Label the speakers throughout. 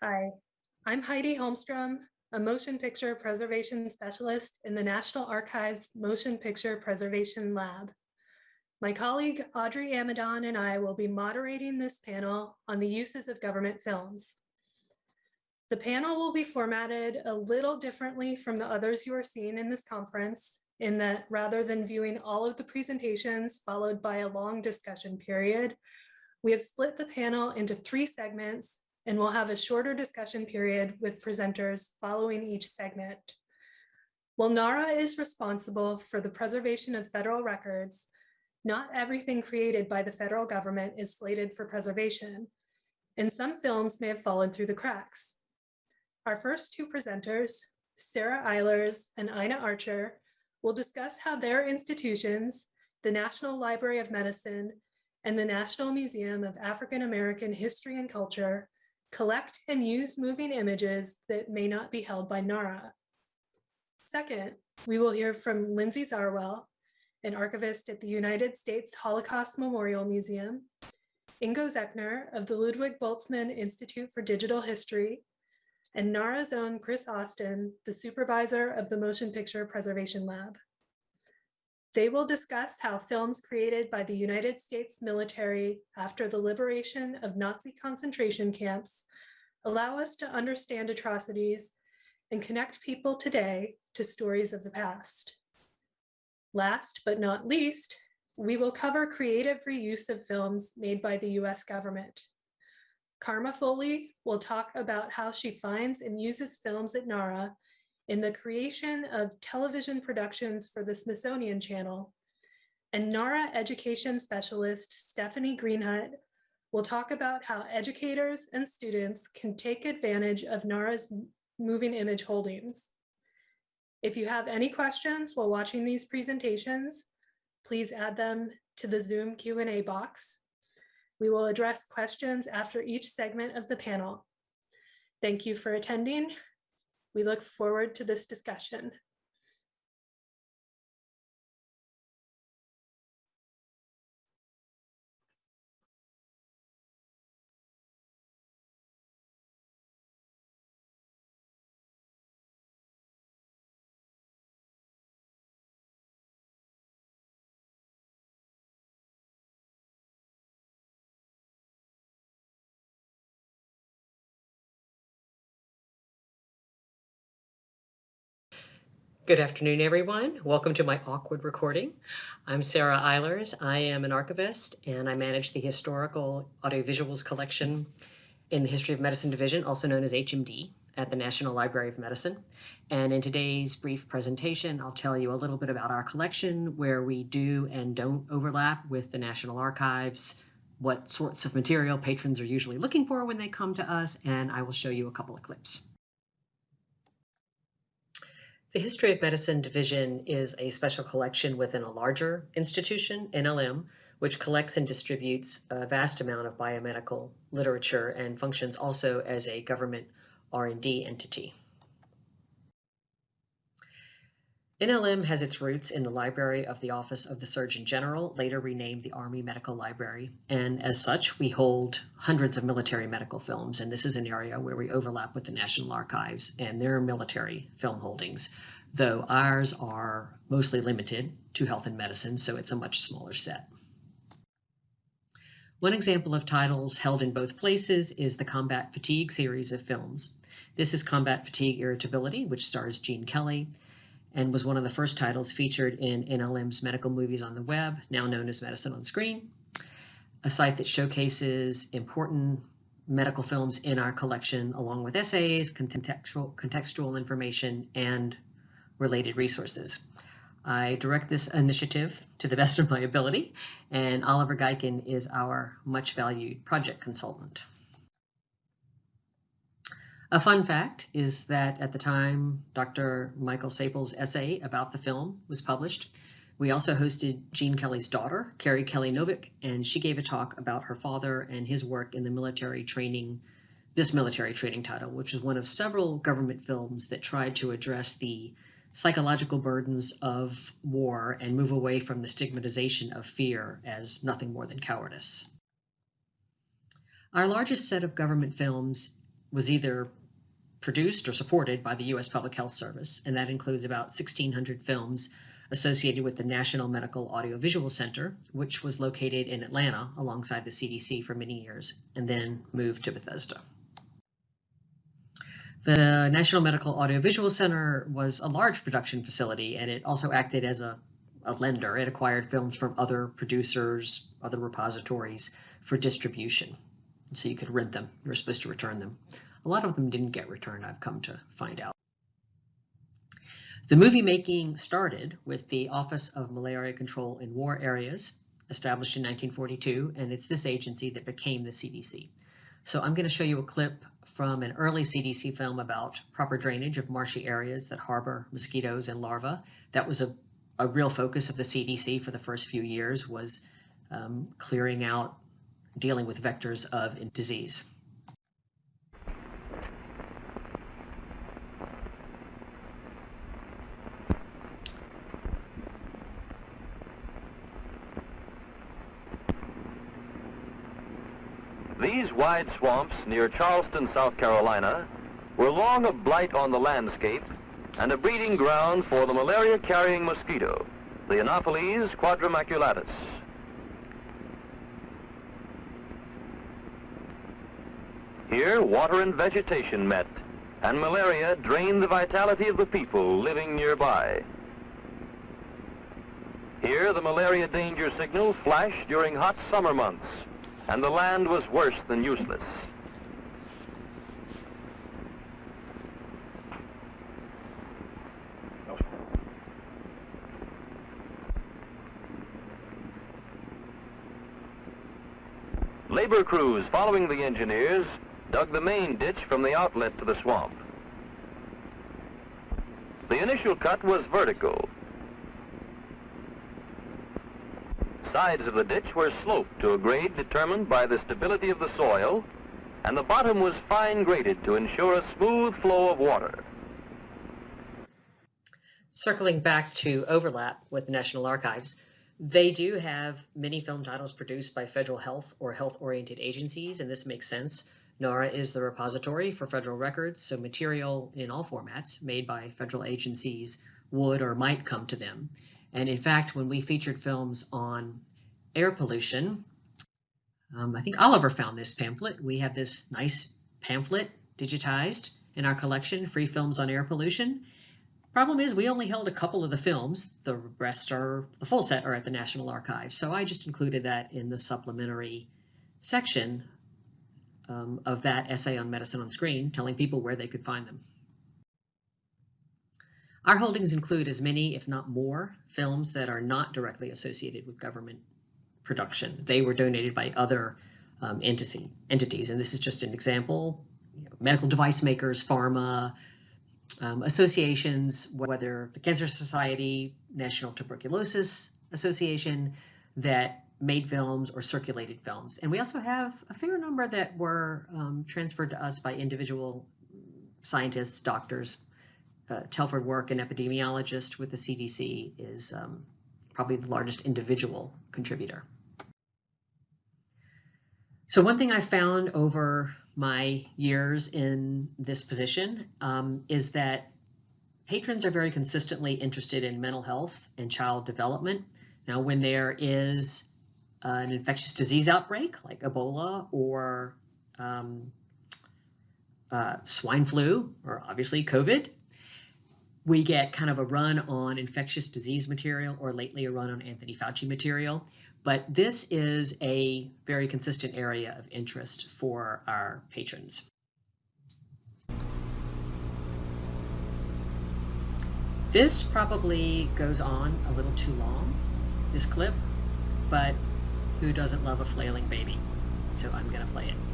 Speaker 1: Hi, I'm Heidi Holmstrom, a motion picture preservation specialist in the National Archives Motion Picture Preservation Lab. My colleague Audrey Amidon and I will be moderating this panel on the uses of government films. The panel will be formatted a little differently from the others you are seeing in this conference in that rather than viewing all of the presentations followed by a long discussion period, we have split the panel into three segments and we'll have a shorter discussion period with presenters following each segment. While NARA is responsible for the preservation of federal records, not everything created by the federal government is slated for preservation, and some films may have fallen through the cracks. Our first two presenters, Sarah Eilers and Ina Archer, will discuss how their institutions, the National Library of Medicine and the National Museum of African American History and Culture, collect and use moving images that may not be held by NARA. Second, we will hear from Lindsay Zarwell, an archivist at the United States Holocaust Memorial Museum, Ingo Zechner of the Ludwig Boltzmann Institute for Digital History, and NARA's own Chris Austin, the supervisor of the Motion Picture Preservation Lab. They will discuss how films created by the United States military after the liberation of Nazi concentration camps allow us to understand atrocities and connect people today to stories of the past. Last but not least, we will cover creative reuse of films made by the US government. Karma Foley will talk about how she finds and uses films at NARA in the creation of television productions for the Smithsonian Channel. And NARA education specialist Stephanie Greenhut will talk about how educators and students can take advantage of NARA's moving image holdings. If you have any questions while watching these presentations, please add them to the Zoom Q&A box. We will address questions after each segment of the panel. Thank you for attending. We look forward to this discussion.
Speaker 2: Good afternoon, everyone. Welcome to my awkward recording. I'm Sarah Eilers. I am an archivist and I manage the Historical Audiovisuals Collection in the History of Medicine Division, also known as HMD, at the National Library of Medicine. And in today's brief presentation, I'll tell you a little bit about our collection, where we do and don't overlap with the National Archives, what sorts of material patrons are usually looking for when they come to us, and I will show you a couple of clips. The History of Medicine Division is a special collection within a larger institution, NLM, which collects and distributes a vast amount of biomedical literature and functions also as a government R&D entity. NLM has its roots in the library of the Office of the Surgeon General, later renamed the Army Medical Library. And as such, we hold hundreds of military medical films. And this is an area where we overlap with the National Archives and their military film holdings, though ours are mostly limited to health and medicine, so it's a much smaller set. One example of titles held in both places is the Combat Fatigue series of films. This is Combat Fatigue Irritability, which stars Gene Kelly, and was one of the first titles featured in NLM's Medical Movies on the Web, now known as Medicine on Screen, a site that showcases important medical films in our collection, along with essays, contextual, contextual information, and related resources. I direct this initiative to the best of my ability, and Oliver Gaycken is our much valued project consultant. A fun fact is that at the time Dr. Michael Sappol's essay about the film was published, we also hosted Gene Kelly's daughter, Kerry Kelly Novick, and she gave a talk about her father and his work in the military training, this military training title, which is one of several government films that tried to address the psychological burdens of war and move away from the stigmatization of fear as nothing more than cowardice. Our largest set of government films was either produced or supported by the U.S. Public Health Service, and that includes about 1,600 films associated with the National Medical Audiovisual Center, which was located in Atlanta alongside the CDC for many years, and then moved to Bethesda. The National Medical Audiovisual Center was a large production facility, and it also acted as a, a lender. It acquired films from other producers, other repositories for distribution. So you could rent them. You were supposed to return them. A lot of them didn't get returned, I've come to find out. The movie making started with the Office of Malaria Control in War Areas, established in 1942, and it's this agency that became the CDC. So I'm going to show you a clip from an early CDC film about proper drainage of marshy areas that harbor mosquitoes and larvae. That was a, a real focus of the CDC for the first few years was um, clearing out, dealing with vectors of disease.
Speaker 3: These swamps near Charleston, South Carolina, were long a blight on the landscape and a breeding ground for the malaria-carrying mosquito, the Anopheles quadrimaculatus. Here, water and vegetation met, and malaria drained the vitality of the people living nearby. Here, the malaria danger signal flashed during hot summer months, and the land was worse than useless. Labor crews following the engineers dug the main ditch from the outlet to the swamp. The initial cut was vertical, sides of the ditch were sloped to a grade determined by the stability of the soil, and the bottom was fine graded to ensure a smooth flow of water.
Speaker 2: Circling back to overlap with the National Archives, they do have many film titles produced by federal health or health-oriented agencies, and this makes sense. NARA is the repository for federal records, so material in all formats made by federal agencies would or might come to them. And in fact, when we featured films on air pollution, um, I think Oliver found this pamphlet. We have this nice pamphlet digitized in our collection, Free Films on Air Pollution. Problem is, we only held a couple of the films. The rest are, the full set are at the National Archives. So I just included that in the supplementary section um, of that essay on medicine on screen, telling people where they could find them. Our holdings include as many, if not more, films that are not directly associated with government production. They were donated by other um, entity, entities, and this is just an example. You know, medical device makers, pharma, um, associations, whether the Cancer Society, National Tuberculosis Association, that made films or circulated films. And we also have a fair number that were um, transferred to us by individual scientists, doctors, uh, Telford Work, an epidemiologist with the CDC, is um, probably the largest individual contributor. So one thing I found over my years in this position um, is that patrons are very consistently interested in mental health and child development. Now, when there is an infectious disease outbreak like Ebola or um, uh, swine flu or obviously COVID, we get kind of a run on infectious disease material or lately a run on Anthony Fauci material. But this is a very consistent area of interest for our patrons. This probably goes on a little too long, this clip, but who doesn't love a flailing baby? So I'm going to play it.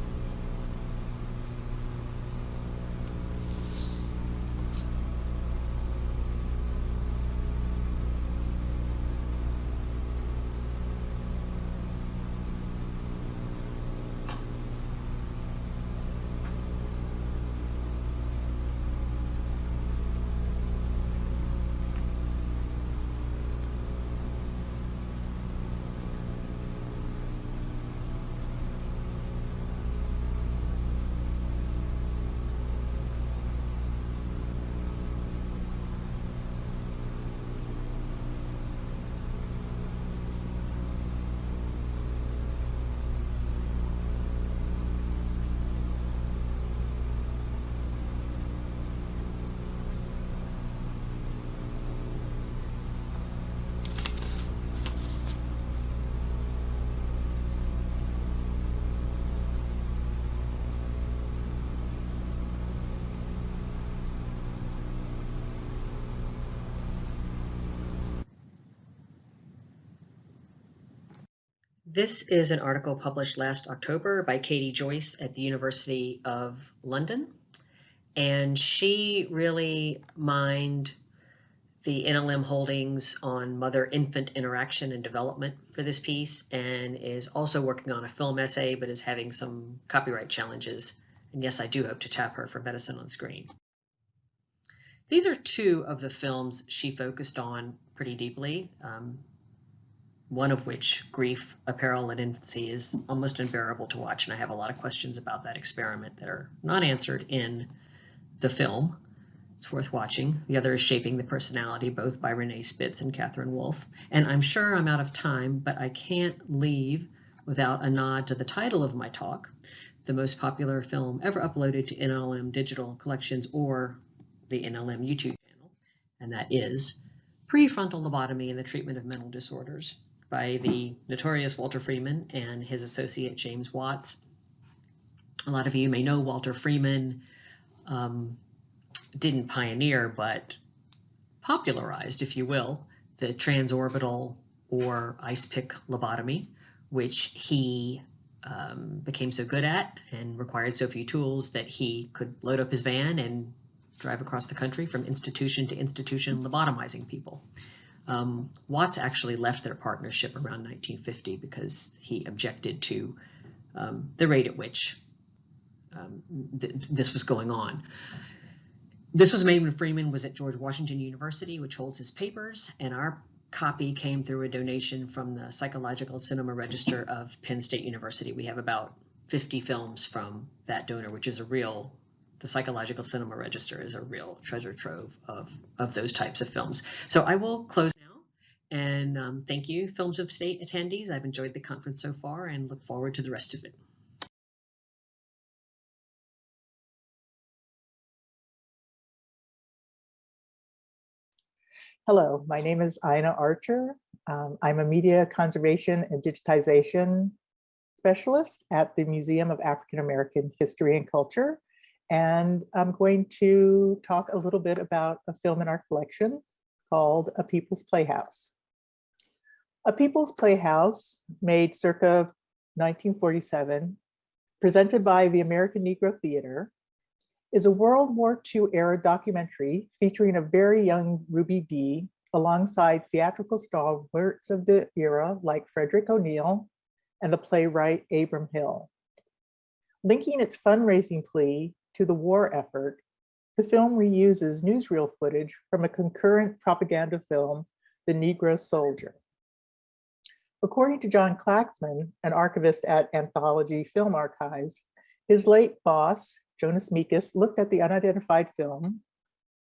Speaker 2: This is an article published last October by Katie Joice at the University of London. And she really mined the NLM holdings on mother-infant interaction and development for this piece and is also working on a film essay but is having some copyright challenges. And yes, I do hope to tap her for medicine on screen. These are two of the films she focused on pretty deeply. Um, one of which, Grief, A Peril in Infancy, is almost unbearable to watch, and I have a lot of questions about that experiment that are not answered in the film. It's worth watching. The other is Shaping the Personality, both by Renee Spitz and Katherine Wolf. And I'm sure I'm out of time, but I can't leave without a nod to the title of my talk, the most popular film ever uploaded to NLM digital collections or the NLM YouTube channel, and that is Prefrontal Lobotomy and the Treatment of Mental Disorders by the notorious Walter Freeman and his associate James Watts. A lot of you may know Walter Freeman um, didn't pioneer, but popularized, if you will, the transorbital or ice pick lobotomy, which he um, became so good at and required so few tools that he could load up his van and drive across the country from institution to institution lobotomizing people. Um, Watts actually left their partnership around 1950 because he objected to um, the rate at which um, th this was going on. This was made when Freeman was at George Washington University, which holds his papers, and our copy came through a donation from the Psychological Cinema Register of Penn State University. We have about 50 films from that donor, which is a real the Psychological Cinema Register is a real treasure trove of, of those types of films. So I will close and um, thank you, Films of State attendees. I've enjoyed the conference so far and look forward to the rest of it.
Speaker 4: Hello, my name is Ina Archer. Um, I'm a media conservation and digitization specialist at the Museum of African American History and Culture. And I'm going to talk a little bit about a film in our collection called A People's Playhouse. A People's Playhouse, made circa 1947, presented by the American Negro Theater, is a World War II era documentary featuring a very young Ruby Dee alongside theatrical stalwarts of the era like Frederick O'Neal and the playwright Abram Hill. Linking its fundraising plea to the war effort, the film reuses newsreel footage from a concurrent propaganda film, The Negro Soldier. According to John Klacsmann, an archivist at Anthology Film Archives, his late boss, Jonas Mekas, looked at the unidentified film,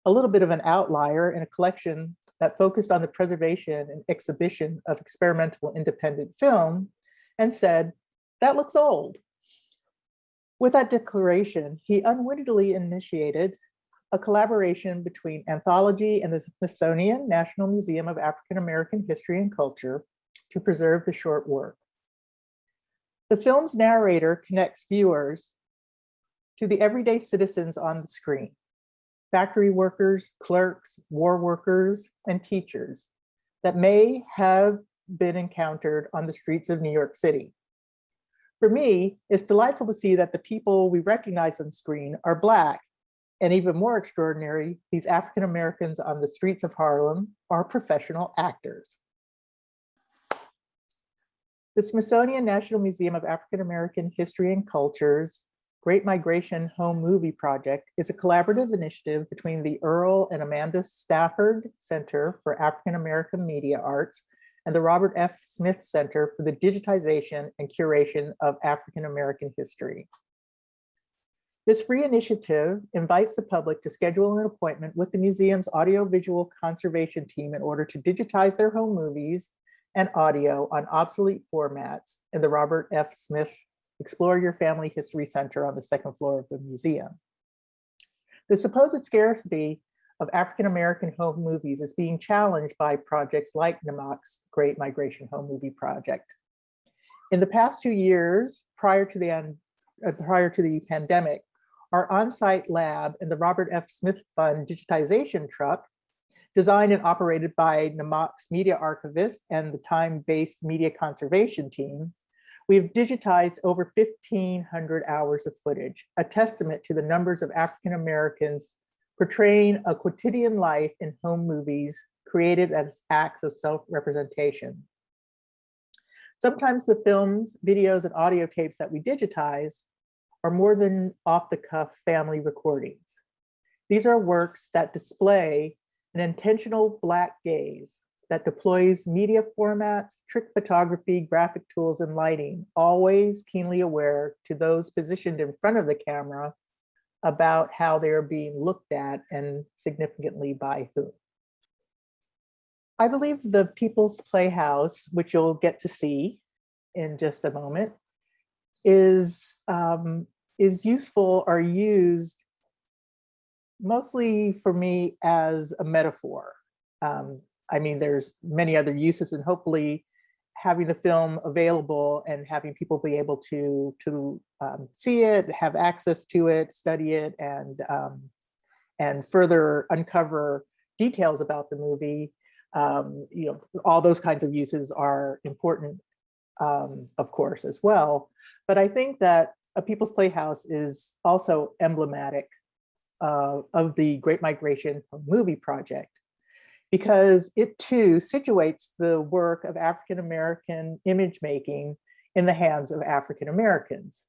Speaker 4: a little bit of an outlier in a collection that focused on the preservation and exhibition of experimental independent film, and said, that looks old. With that declaration, he unwittingly initiated a collaboration between Anthology and the Smithsonian National Museum of African American History and Culture to preserve the short work. The film's narrator connects viewers to the everyday citizens on the screen, factory workers, clerks, war workers, and teachers that may have been encountered on the streets of New York City. For me, it's delightful to see that the people we recognize on screen are Black, and even more extraordinary, these African Americans on the streets of Harlem are professional actors. The Smithsonian National Museum of African American History and Cultures Great Migration Home Movie Project is a collaborative initiative between the Earl and Amanda Stafford Center for African American Media Arts and the Robert F. Smith Center for the Digitization and Curation of African American History. This free initiative invites the public to schedule an appointment with the museum's audiovisual conservation team in order to digitize their home movies and audio on obsolete formats in the Robert F. Smith Explore Your Family History Center on the second floor of the museum. The supposed scarcity of African-American home movies is being challenged by projects like NAMAC's Great Migration Home Movie Project. In the past two years, prior to the, uh, prior to the pandemic, our on-site lab and the Robert F. Smith Fund digitization truck, designed and operated by NAMAC's media archivist and the time-based media conservation team, We've digitized over 1,500 hours of footage, a testament to the numbers of African Americans portraying a quotidian life in home movies created as acts of self-representation. Sometimes the films, videos, and audio tapes that we digitize are more than off-the-cuff family recordings. These are works that display an intentional Black gaze that deploys media formats, trick photography, graphic tools, and lighting, always keenly aware to those positioned in front of the camera about how they're being looked at and significantly by whom. I believe the People's Playhouse, which you'll get to see in just a moment, is, um, is useful or used mostly for me as a metaphor. Um, I mean, there's many other uses and hopefully having the film available and having people be able to, to um, see it, have access to it, study it, and, um, and further uncover details about the movie. Um, you know, all those kinds of uses are important, um, of course, as well. But I think that a People's Playhouse is also emblematic uh, of the Great Migration movie project because it too situates the work of African-American image making in the hands of African-Americans.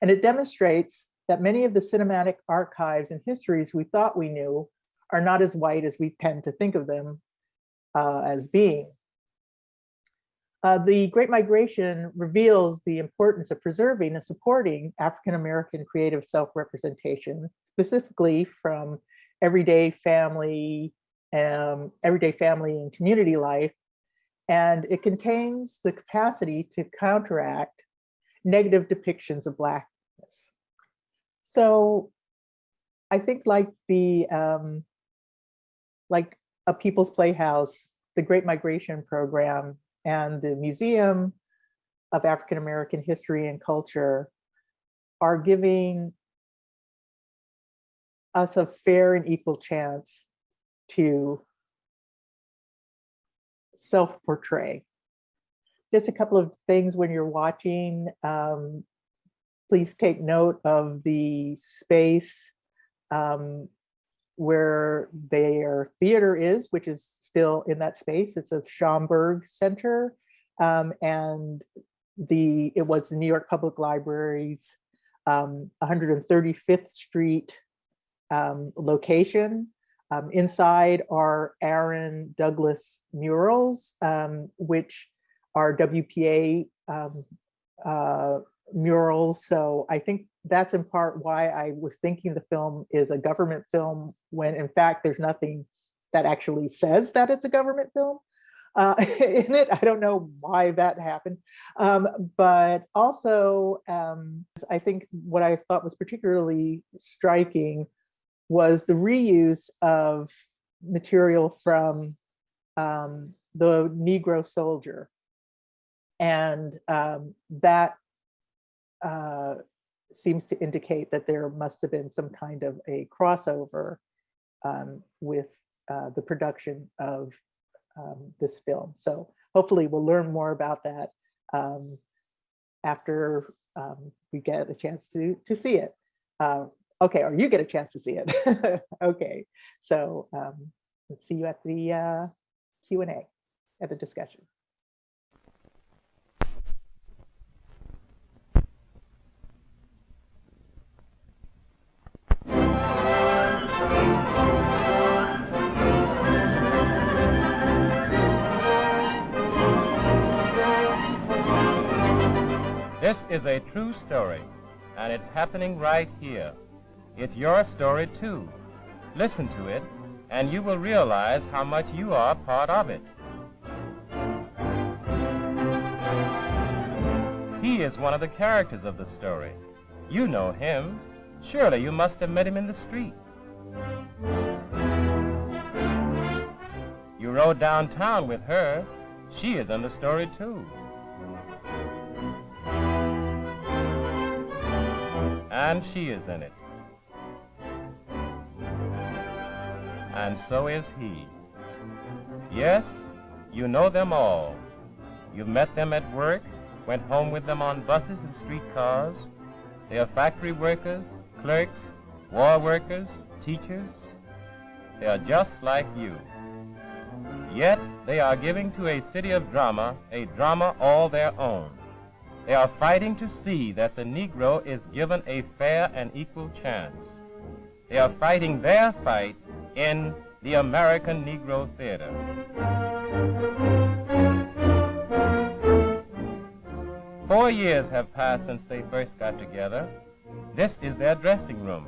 Speaker 4: And it demonstrates that many of the cinematic archives and histories we thought we knew are not as white as we tend to think of them uh, as being. Uh, the Great Migration reveals the importance of preserving and supporting African-American creative self-representation, specifically from everyday family, um, everyday family and community life. And it contains the capacity to counteract negative depictions of Blackness. So I think like the, um, like a People's Playhouse, the Great Migration Program, and the Museum of African American History and Culture are giving us a fair and equal chance to self-portray. Just a couple of things when you're watching, um, please take note of the space um, where their theater is, which is still in that space. It's a Schomburg Center. Um, and the it was the New York Public Library's um, 135th Street um, location. Um, inside are Aaron Douglas murals, um, which are WPA um, uh, murals. So I think that's in part why I was thinking the film is a government film when in fact there's nothing that actually says that it's a government film uh, in it. I don't know why that happened. Um, but also, um, I think what I thought was particularly striking was the reuse of material from um, the Negro soldier. And um, that uh, seems to indicate that there must have been some kind of a crossover um, with uh, the production of um, this film. So hopefully we'll learn more about that um, after um, we get a chance to, to see it. Uh, okay, or you get a chance to see it. okay, so um, let's see you at the uh, Q&A, at the discussion.
Speaker 5: This is a true story, and it's happening right here. It's your story, too. Listen to it, and you will realize how much you are part of it. He is one of the characters of the story. You know him. Surely you must have met him in the street. You rode downtown with her. She is in the story, too. And she is in it. And so is he. Yes, you know them all. You've met them at work, went home with them on buses and streetcars. They are factory workers, clerks, war workers, teachers. They are just like you. Yet they are giving to a city of drama a drama all their own. They are fighting to see that the Negro is given a fair and equal chance. They are fighting their fight in the American Negro Theater. Four years have passed since they first got together. This is their dressing room,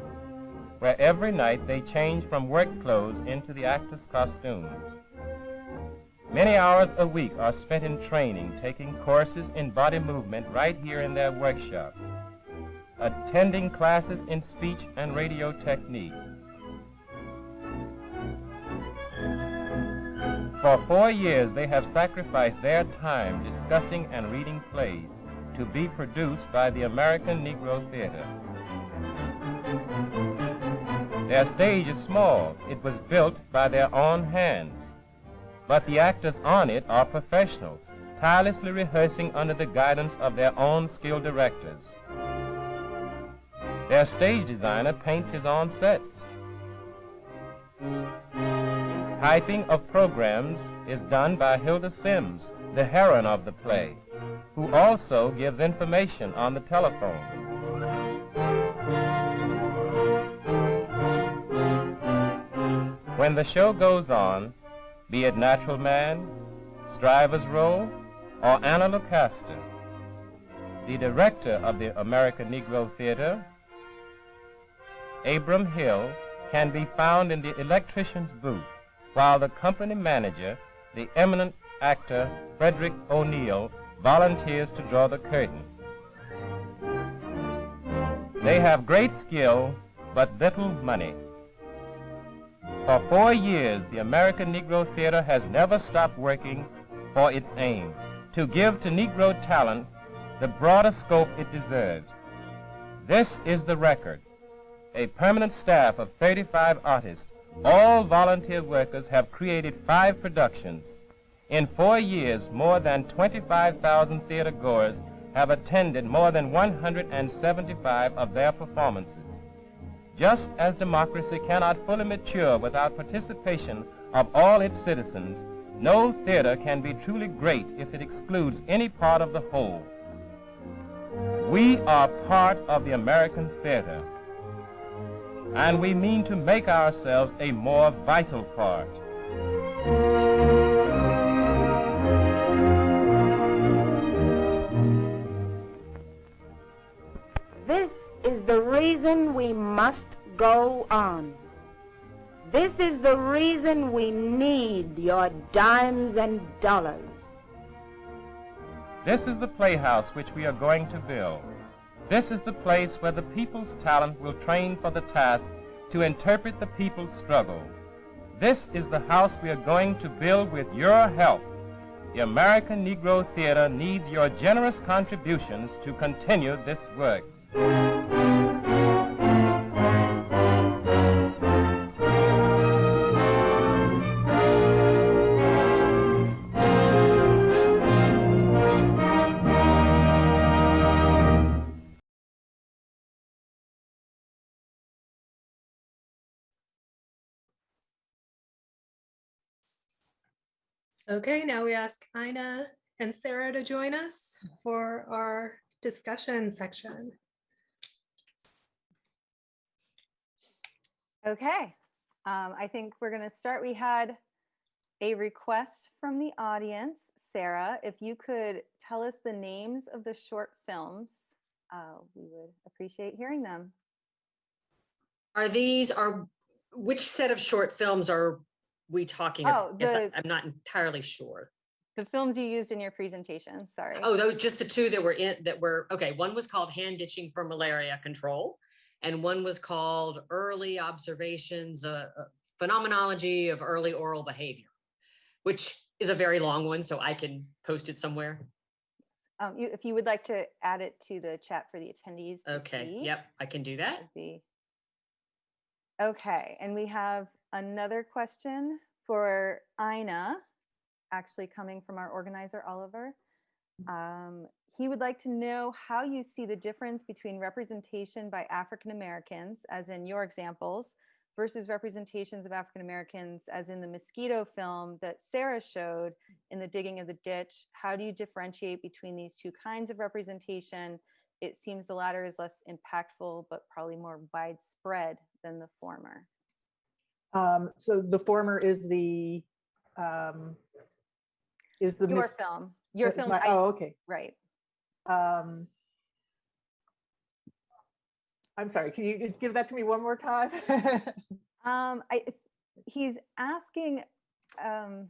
Speaker 5: where every night they change from work clothes into the actors' costumes. Many hours a week are spent in training, taking courses in body movement right here in their workshop, attending classes in speech and radio technique. For four years, they have sacrificed their time discussing and reading plays to be produced by the American Negro Theater. Their stage is small. It was built by their own hands. But the actors on it are professionals, tirelessly rehearsing under the guidance of their own skilled directors. Their stage designer paints his own sets. Typing of programs is done by Hilda Simms, the heroine of the play, who also gives information on the telephone. When the show goes on, be it Natural Man, Striver's Row, or Anna Lucasta, the director of the American Negro Theater, Abram Hill, can be found in the electrician's booth, while the company manager, the eminent actor Frederick O'Neal, volunteers to draw the curtain. They have great skill, but little money. For four years, the American Negro Theater has never stopped working for its aim to give to Negro talent the broader scope it deserves. This is the record. A permanent staff of 35 artists, all volunteer workers, have created five productions. In four years, more than 25,000 theater goers have attended more than 175 of their performances. Just as democracy cannot fully mature without participation of all its citizens, no theater can be truly great if it excludes any part of the whole. We are part of the American theater, and we mean to make ourselves a more vital part.
Speaker 6: This is the reason we must go on. This is the reason we need your dimes and dollars.
Speaker 5: This is the playhouse which we are going to build. This is the place where the people's talent will train for the task to interpret the people's struggle. This is the house we are going to build with your help. The American Negro Theater needs your generous contributions to continue this work.
Speaker 1: Okay, now we ask Ina and Sarah to join us for our discussion section.
Speaker 7: Okay, um, I think we're going to start. We had a request from the audience. Sarah, if you could tell us the names of the short films, uh, we would appreciate hearing them.
Speaker 2: Are these, are, which set of short films are we talking?
Speaker 7: Oh,
Speaker 2: about?
Speaker 7: The-
Speaker 2: I'm not entirely sure.
Speaker 7: The films you used in your presentation, sorry.
Speaker 2: Oh, those, just the two that were in, that were, okay, one was called Hand Ditching for Malaria Control. And one was called Early Observations, uh, uh, Phenomenology of Early Oral Behavior, which is a very long one, so I can post it somewhere.
Speaker 7: Um, you, if you would like to add it to the chat for the attendees
Speaker 2: Okay,
Speaker 7: see,
Speaker 2: yep, I can do that.
Speaker 7: Okay, and we have another question for Ina, actually coming from our organizer, Oliver. Um, he would like to know how you see the difference between representation by African Americans, as in your examples, versus representations of African Americans, as in the mosquito film that Sarah showed in the digging of the ditch. How do you differentiate between these two kinds of representation? It seems the latter is less impactful, but probably more widespread than the former.
Speaker 4: Um, so the former is the, um, is the.
Speaker 7: Your film, your film,
Speaker 4: my- Oh, okay.
Speaker 7: right?
Speaker 4: Um, I'm sorry, can you give that to me one more time?
Speaker 7: Um, I, he's asking, um,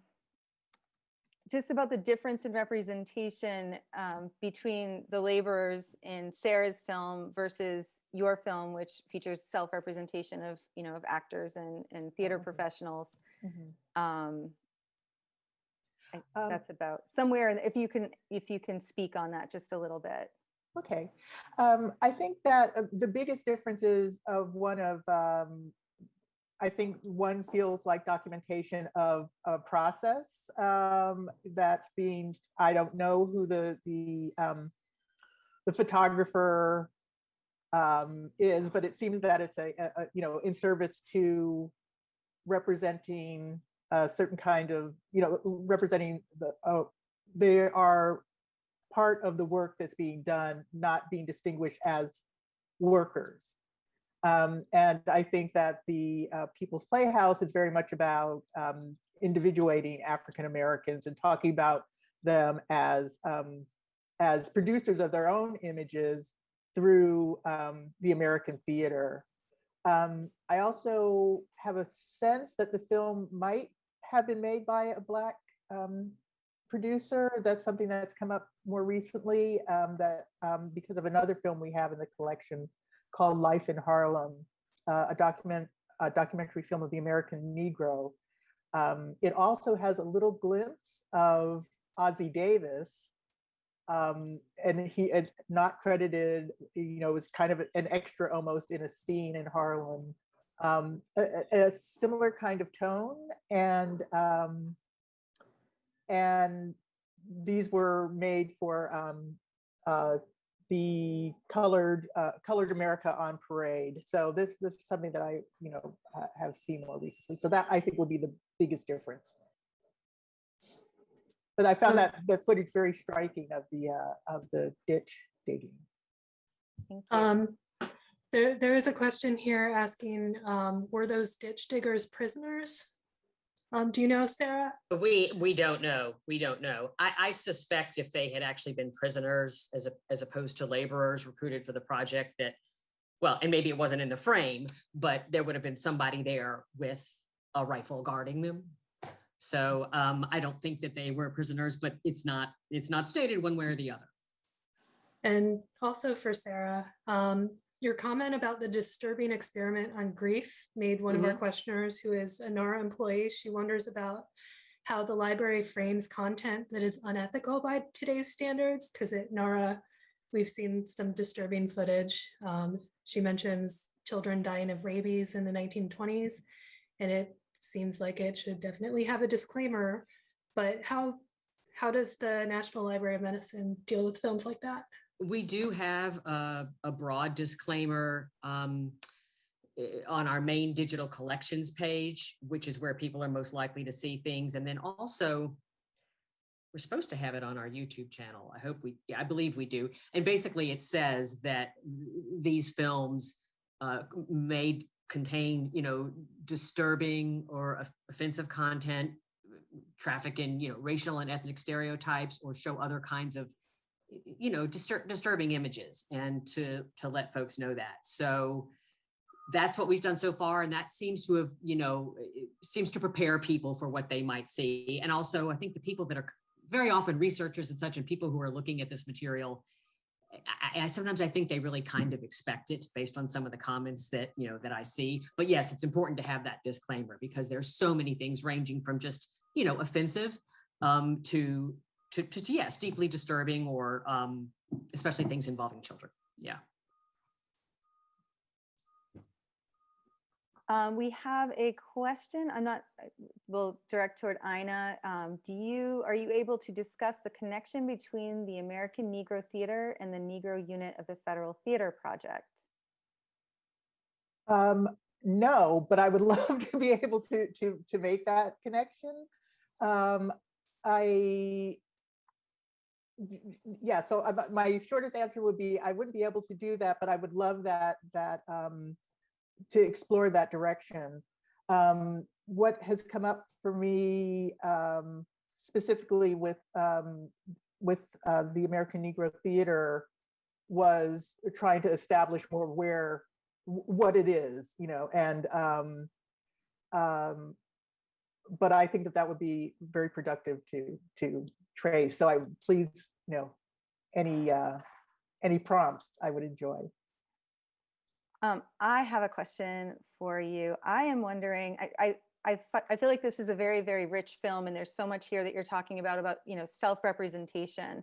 Speaker 7: just about the difference in representation, um, between the laborers in Sarah's film versus your film, which features self-representation of, you know, of actors and, and theater
Speaker 4: okay.
Speaker 7: professionals.
Speaker 4: Mhm.
Speaker 7: Um, I-
Speaker 4: Um,
Speaker 7: that's about somewhere, if you can, if you can speak on that just a little bit.
Speaker 4: Okay, um, I think that uh, the biggest difference is of one of, um, I think one feels like documentation of a process um, that's being, I don't know who the, the, um, the photographer um, is, but it seems that it's a, a, you know, in service to representing a certain kind of, you know, representing the, oh, they are part of the work that's being done, not being distinguished as workers. Um, and I think that the uh, People's Playhouse is very much about um, individuating African Americans and talking about them as um, as producers of their own images through um, the American theater. Um, I also have a sense that the film might have been made by a Black um, producer. That's something that's come up more recently that because of another film we have in the collection called Life in Harlem, uh, a document, a documentary film of the American Negro. Um, it also has a little glimpse of Ossie Davis, um, and he had not credited, you know, was kind of an extra almost in a scene in Harlem. Um, a, a- similar kind of tone and um, and these were made for um, uh, the colored uh, colored America on parade. So this this is something that I you know ha- have seen more recently. So that I think would be the biggest difference. But I found that the footage very striking of the uh, of the ditch digging.
Speaker 1: Um, there, there is a question here asking, um, were those ditch diggers prisoners? Um, do you know, Sarah?
Speaker 2: We, we don't know. We don't know. I, I suspect if they had actually been prisoners as a, as opposed to laborers recruited for the project that, well, and maybe it wasn't in the frame, but there would have been somebody there with a rifle guarding them. So um, I don't think that they were prisoners, but it's not, it's not stated one way or the other.
Speaker 1: And also for Sarah, um, your comment about the disturbing experiment on grief made one of our questioners who is a NARA employee, she wonders about how the library frames content that is unethical by today's standards, because at NARA, we've seen some disturbing footage. Um, she mentions children dying of rabies in the 1920s, and it seems like it should definitely have a disclaimer, but how, how does the National Library of Medicine deal with films like that?
Speaker 2: We do have a, a broad disclaimer um, eh, on our main digital collections page, which is where people are most likely to see things. And then also, we're supposed to have it on our YouTube channel. I hope we, yeah, I believe we do. And basically it says that these films uh, may contain, you know, disturbing or offensive content, traffic in, you know, racial and ethnic stereotypes, or show other kinds of you know, distur- disturbing images and to, to let folks know that. So that's what we've done so far. And that seems to have, you know, seems to prepare people for what they might see. And also I think the people that are very often researchers and such and people who are looking at this material, I, I sometimes I think they really kind of expect it based on some of the comments that, you know, that I see. But yes, it's important to have that disclaimer because there's so many things ranging from just, you know, offensive um, to to, to yes, deeply disturbing or um, especially things involving children. Yeah.
Speaker 7: Um, we have a question. I'm not, we'll direct toward Ina. Um, do you, are you able to discuss the connection between the American Negro Theater and the Negro unit of the Federal Theater Project?
Speaker 4: Um, no, but I would love to be able to to to make that connection. Um, I yeah, so uh, my shortest answer would be I wouldn't be able to do that, but I would love that that um, to explore that direction. Um, what has come up for me um, specifically with um, with uh, the American Negro Theater was trying to establish more where what it is, you know, and um, um, but I think that that would be very productive to to trace. So I please, you know, any uh, any prompts I would enjoy.
Speaker 7: Um, I have a question for you. I am wondering, I, I, I, I feel like this is a very, very rich film and there's so much here that you're talking about, about, you know, self-representation.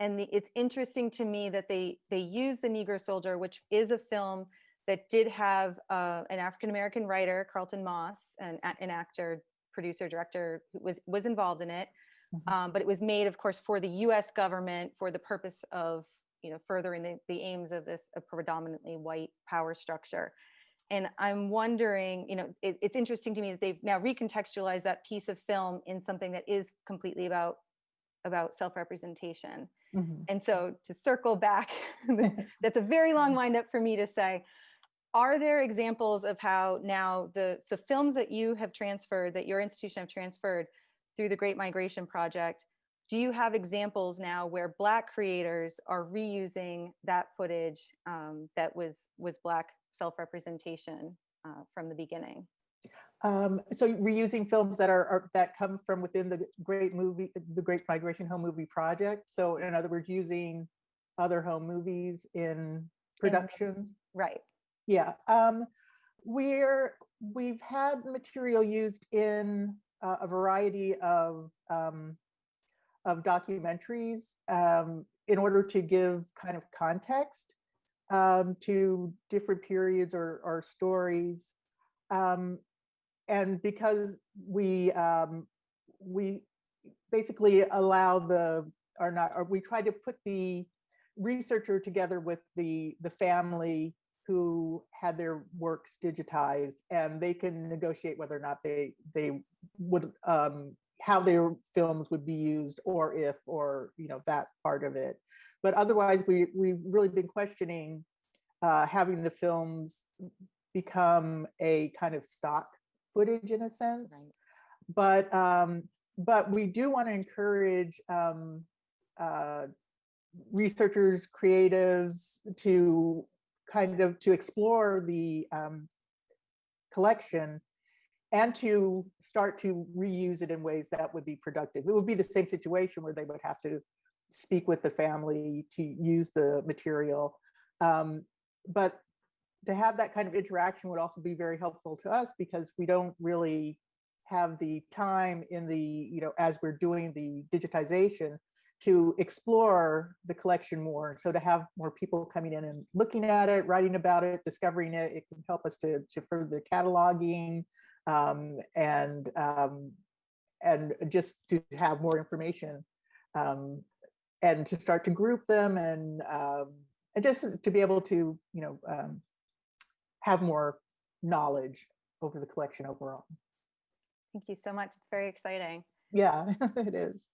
Speaker 7: And the, it's interesting to me that they, they use The Negro Soldier, which is a film that did have uh, an African-American writer, Carlton Moss, and an actor, producer, director, who was, was involved in it. Mm -hmm. um, but it was made, of course, for the US government for the purpose of you know, furthering the, the aims of this a predominantly white power structure. And I'm wondering, you know, it, it's interesting to me that they've now recontextualized that piece of film in something that is completely about about self-representation. Mm -hmm. And so to circle back, that's a very long wind up for me to say, are there examples of how now the, the films that you have transferred, that your institution have transferred through the Great Migration Project, do you have examples now where black creators are reusing that footage um, that was was black self-representation uh, from the beginning?
Speaker 4: Um, so reusing films that are, are, that come from within the great movie the great migration home movie project. So in other words using other home movies in productions.
Speaker 7: Right
Speaker 4: yeah um, we're we've had material used in uh, a variety of um, of documentaries um, in order to give kind of context um, to different periods or, or stories. Um, and because we um, we basically allow the or not or we try to put the researcher together with the the family who had their works digitized and they can negotiate whether or not they they would um, how their films would be used or if or you know that part of it but otherwise we we've really been questioning uh, having the films become a kind of stock footage in a sense right. but um but we do want to encourage um uh researchers creatives to kind of to explore the um collection and to start to reuse it in ways that would be productive. It would be the same situation where they would have to speak with the family to use the material. Um, but to have that kind of interaction would also be very helpful to us because we don't really have the time in the, you know, as we're doing the digitization to explore the collection more. So to have more people coming in and looking at it, writing about it, discovering it, it can help us to, to further cataloging, um, and um, and just to have more information um, and to start to group them and um, and just to be able to you know um, have more knowledge over the collection overall.
Speaker 7: Thank you so much. It's very exciting.
Speaker 4: Yeah, it is.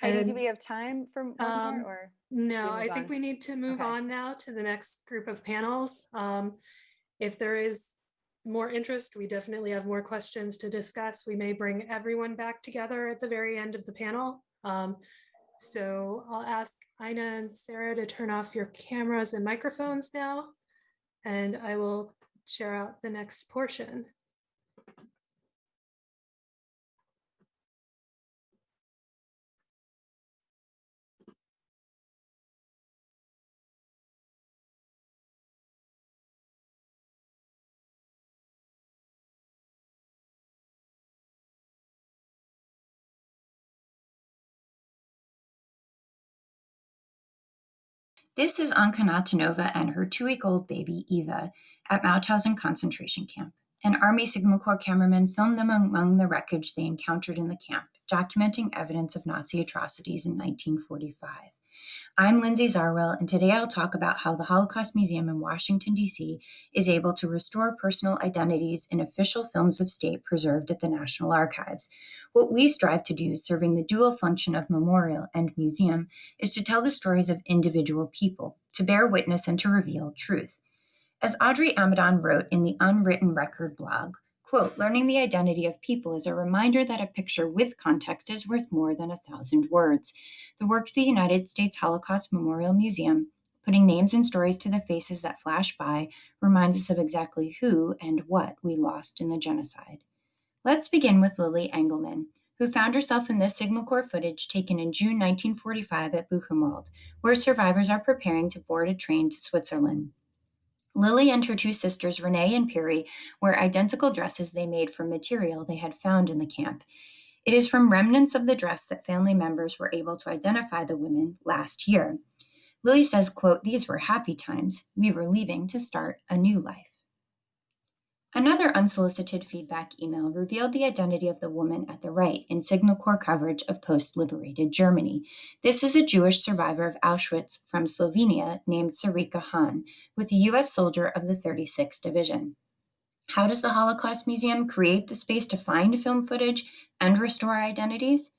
Speaker 7: Heidi, do we have time for more um, or?
Speaker 1: No, I think on? we need to move okay. on now to the next group of panels. Um, if there is more interest, we definitely have more questions to discuss. We may bring everyone back together at the very end of the panel. Um, so I'll ask Ina and Sarah to turn off your cameras and microphones now, and I will share out the next portion.
Speaker 8: This is Anka Natanova and her two-week-old baby, Eva, at Mauthausen concentration camp. An Army Signal Corps cameraman filmed them among the wreckage they encountered in the camp, documenting evidence of Nazi atrocities in 1945. I'm Lindsay Zarwell, and today I'll talk about how the Holocaust Museum in Washington, D.C. is able to restore personal identities in official films of state preserved at the National Archives. What we strive to do, serving the dual function of memorial and museum, is to tell the stories of individual people, to bear witness and to reveal truth. As Audrey Amidon wrote in the Unwritten Record blog, quote, learning the identity of people is a reminder that a picture with context is worth more than a thousand words. The work of the United States Holocaust Memorial Museum, putting names and stories to the faces that flash by, reminds us of exactly who and what we lost in the genocide. Let's begin with Lily Engelman, who found herself in this Signal Corps footage taken in June 1945 at Buchenwald, where survivors are preparing to board a train to Switzerland. Lily and her two sisters, Renee and Piri, wear identical dresses they made from material they had found in the camp. It is from remnants of the dress that family members were able to identify the women last year. Lily says, quote, These were happy times. We were leaving to start a new life. Another unsolicited feedback email revealed the identity of the woman at the right in Signal Corps coverage of post liberated Germany. This is a Jewish survivor of Auschwitz from Slovenia named Sarika Hahn, with a U.S. soldier of the 36th Division. How does the Holocaust Museum create the space to find film footage and restore identities?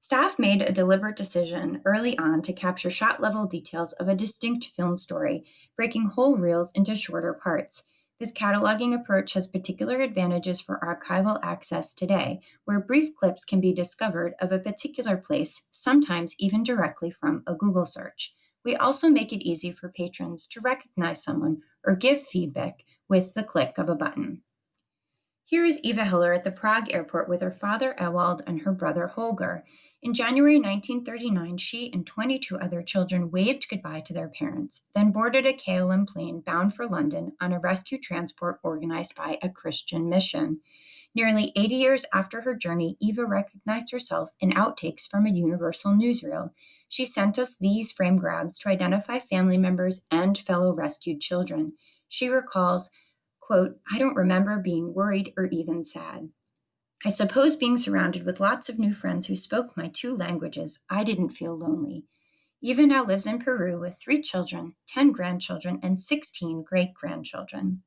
Speaker 8: Staff made a deliberate decision early on to capture shot level details of a distinct film story, breaking whole reels into shorter parts. This cataloging approach has particular advantages for archival access today, where brief clips can be discovered of a particular place, sometimes even directly from a Google search. We also make it easy for patrons to recognize someone or give feedback with the click of a button. Here is Eva Hiller at the Prague airport with her father Ewald and her brother Holger. In January 1939, she and 22 other children waved goodbye to their parents, then boarded a KLM plane bound for London on a rescue transport organized by a Christian mission. Nearly 80 years after her journey, Eva recognized herself in outtakes from a Universal newsreel. She sent us these frame grabs to identify family members and fellow rescued children. She recalls, quote, I don't remember being worried or even sad. I suppose being surrounded with lots of new friends who spoke my two languages, I didn't feel lonely. Eva now lives in Peru with three children, 10 grandchildren, and 16 great grandchildren.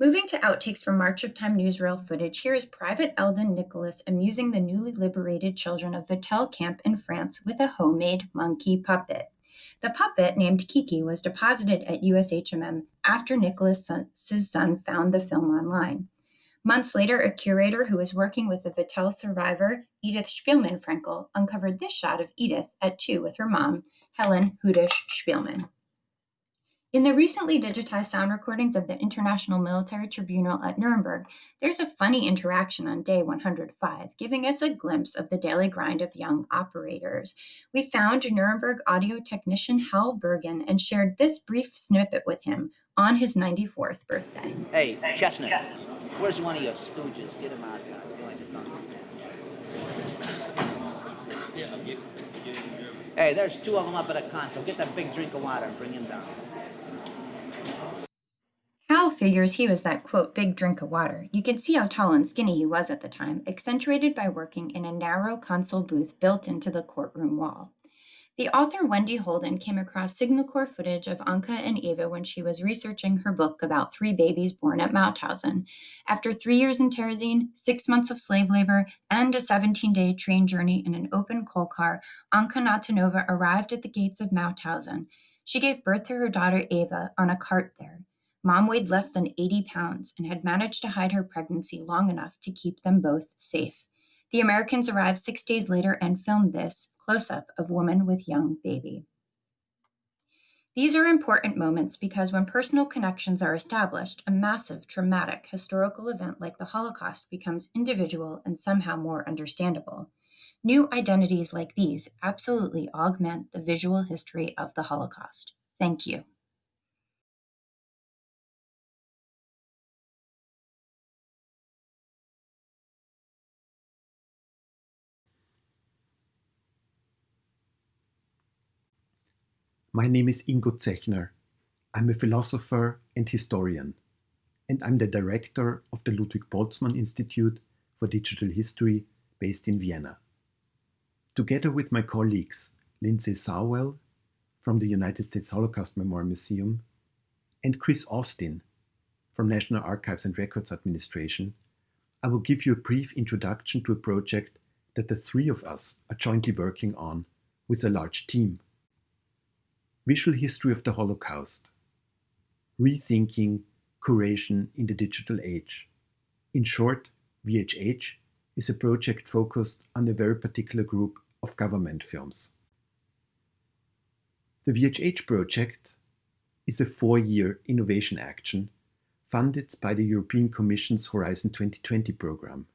Speaker 8: Moving to outtakes from March of Time newsreel footage, here is Private Eldon Nicholas amusing the newly liberated children of Vatel camp in France with a homemade monkey puppet. The puppet, named Kiki, was deposited at USHMM after Nicholas's son found the film online. Months later, a curator who was working with the Vatel survivor, Edith Spielman Frankel, uncovered this shot of Edith at two with her mom, Helen Hudish Spielman. In the recently digitized sound recordings of the International Military Tribunal at Nuremberg, there's a funny interaction on day 105, giving us a glimpse of the daily grind of young operators. We found Nuremberg audio technician Hal Bergen and shared this brief snippet with him on his 94th birthday.
Speaker 9: Hey, Chestnut. Where's one of your stooges? Get him out of here. Hey, there's two of them up at the console. Get that big drink of water and bring him down.
Speaker 8: Figures he was that quote big drink of water. You can see how tall and skinny he was at the time, accentuated by working in a narrow console booth built into the courtroom wall. The author Wendy Holden came across Signal Corps footage of Anka and Eva when she was researching her book about three babies born at Mauthausen. After three years in Terezin, six months of slave labor, and a 17 day train journey in an open coal car, Anka Natanova arrived at the gates of Mauthausen. She gave birth to her daughter Eva on a cart there. Mom weighed less than 80 pounds and had managed to hide her pregnancy long enough to keep them both safe. The Americans arrived six days later and filmed this close up of woman with young baby. These are important moments because when personal connections are established, a massive, traumatic, historical event like the Holocaust becomes individual and somehow more understandable. New identities like these absolutely augment the visual history of the Holocaust. Thank you.
Speaker 10: My name is Ingo Zechner. I'm a philosopher and historian. and I'm the director of the Ludwig Boltzmann Institute for Digital History based in Vienna. Together with my colleagues Lindsay Zarwell from the United States Holocaust Memorial Museum and Chris Austin from National Archives and Records Administration, I will give you a brief introduction to a project that the three of us are jointly working on with a large team. Visual History of the Holocaust, Rethinking Curation in the Digital Age. In short, VHH is a project focused on a very particular group of government films. The VHH project is a four-year innovation action funded by the European Commission's Horizon 2020 program.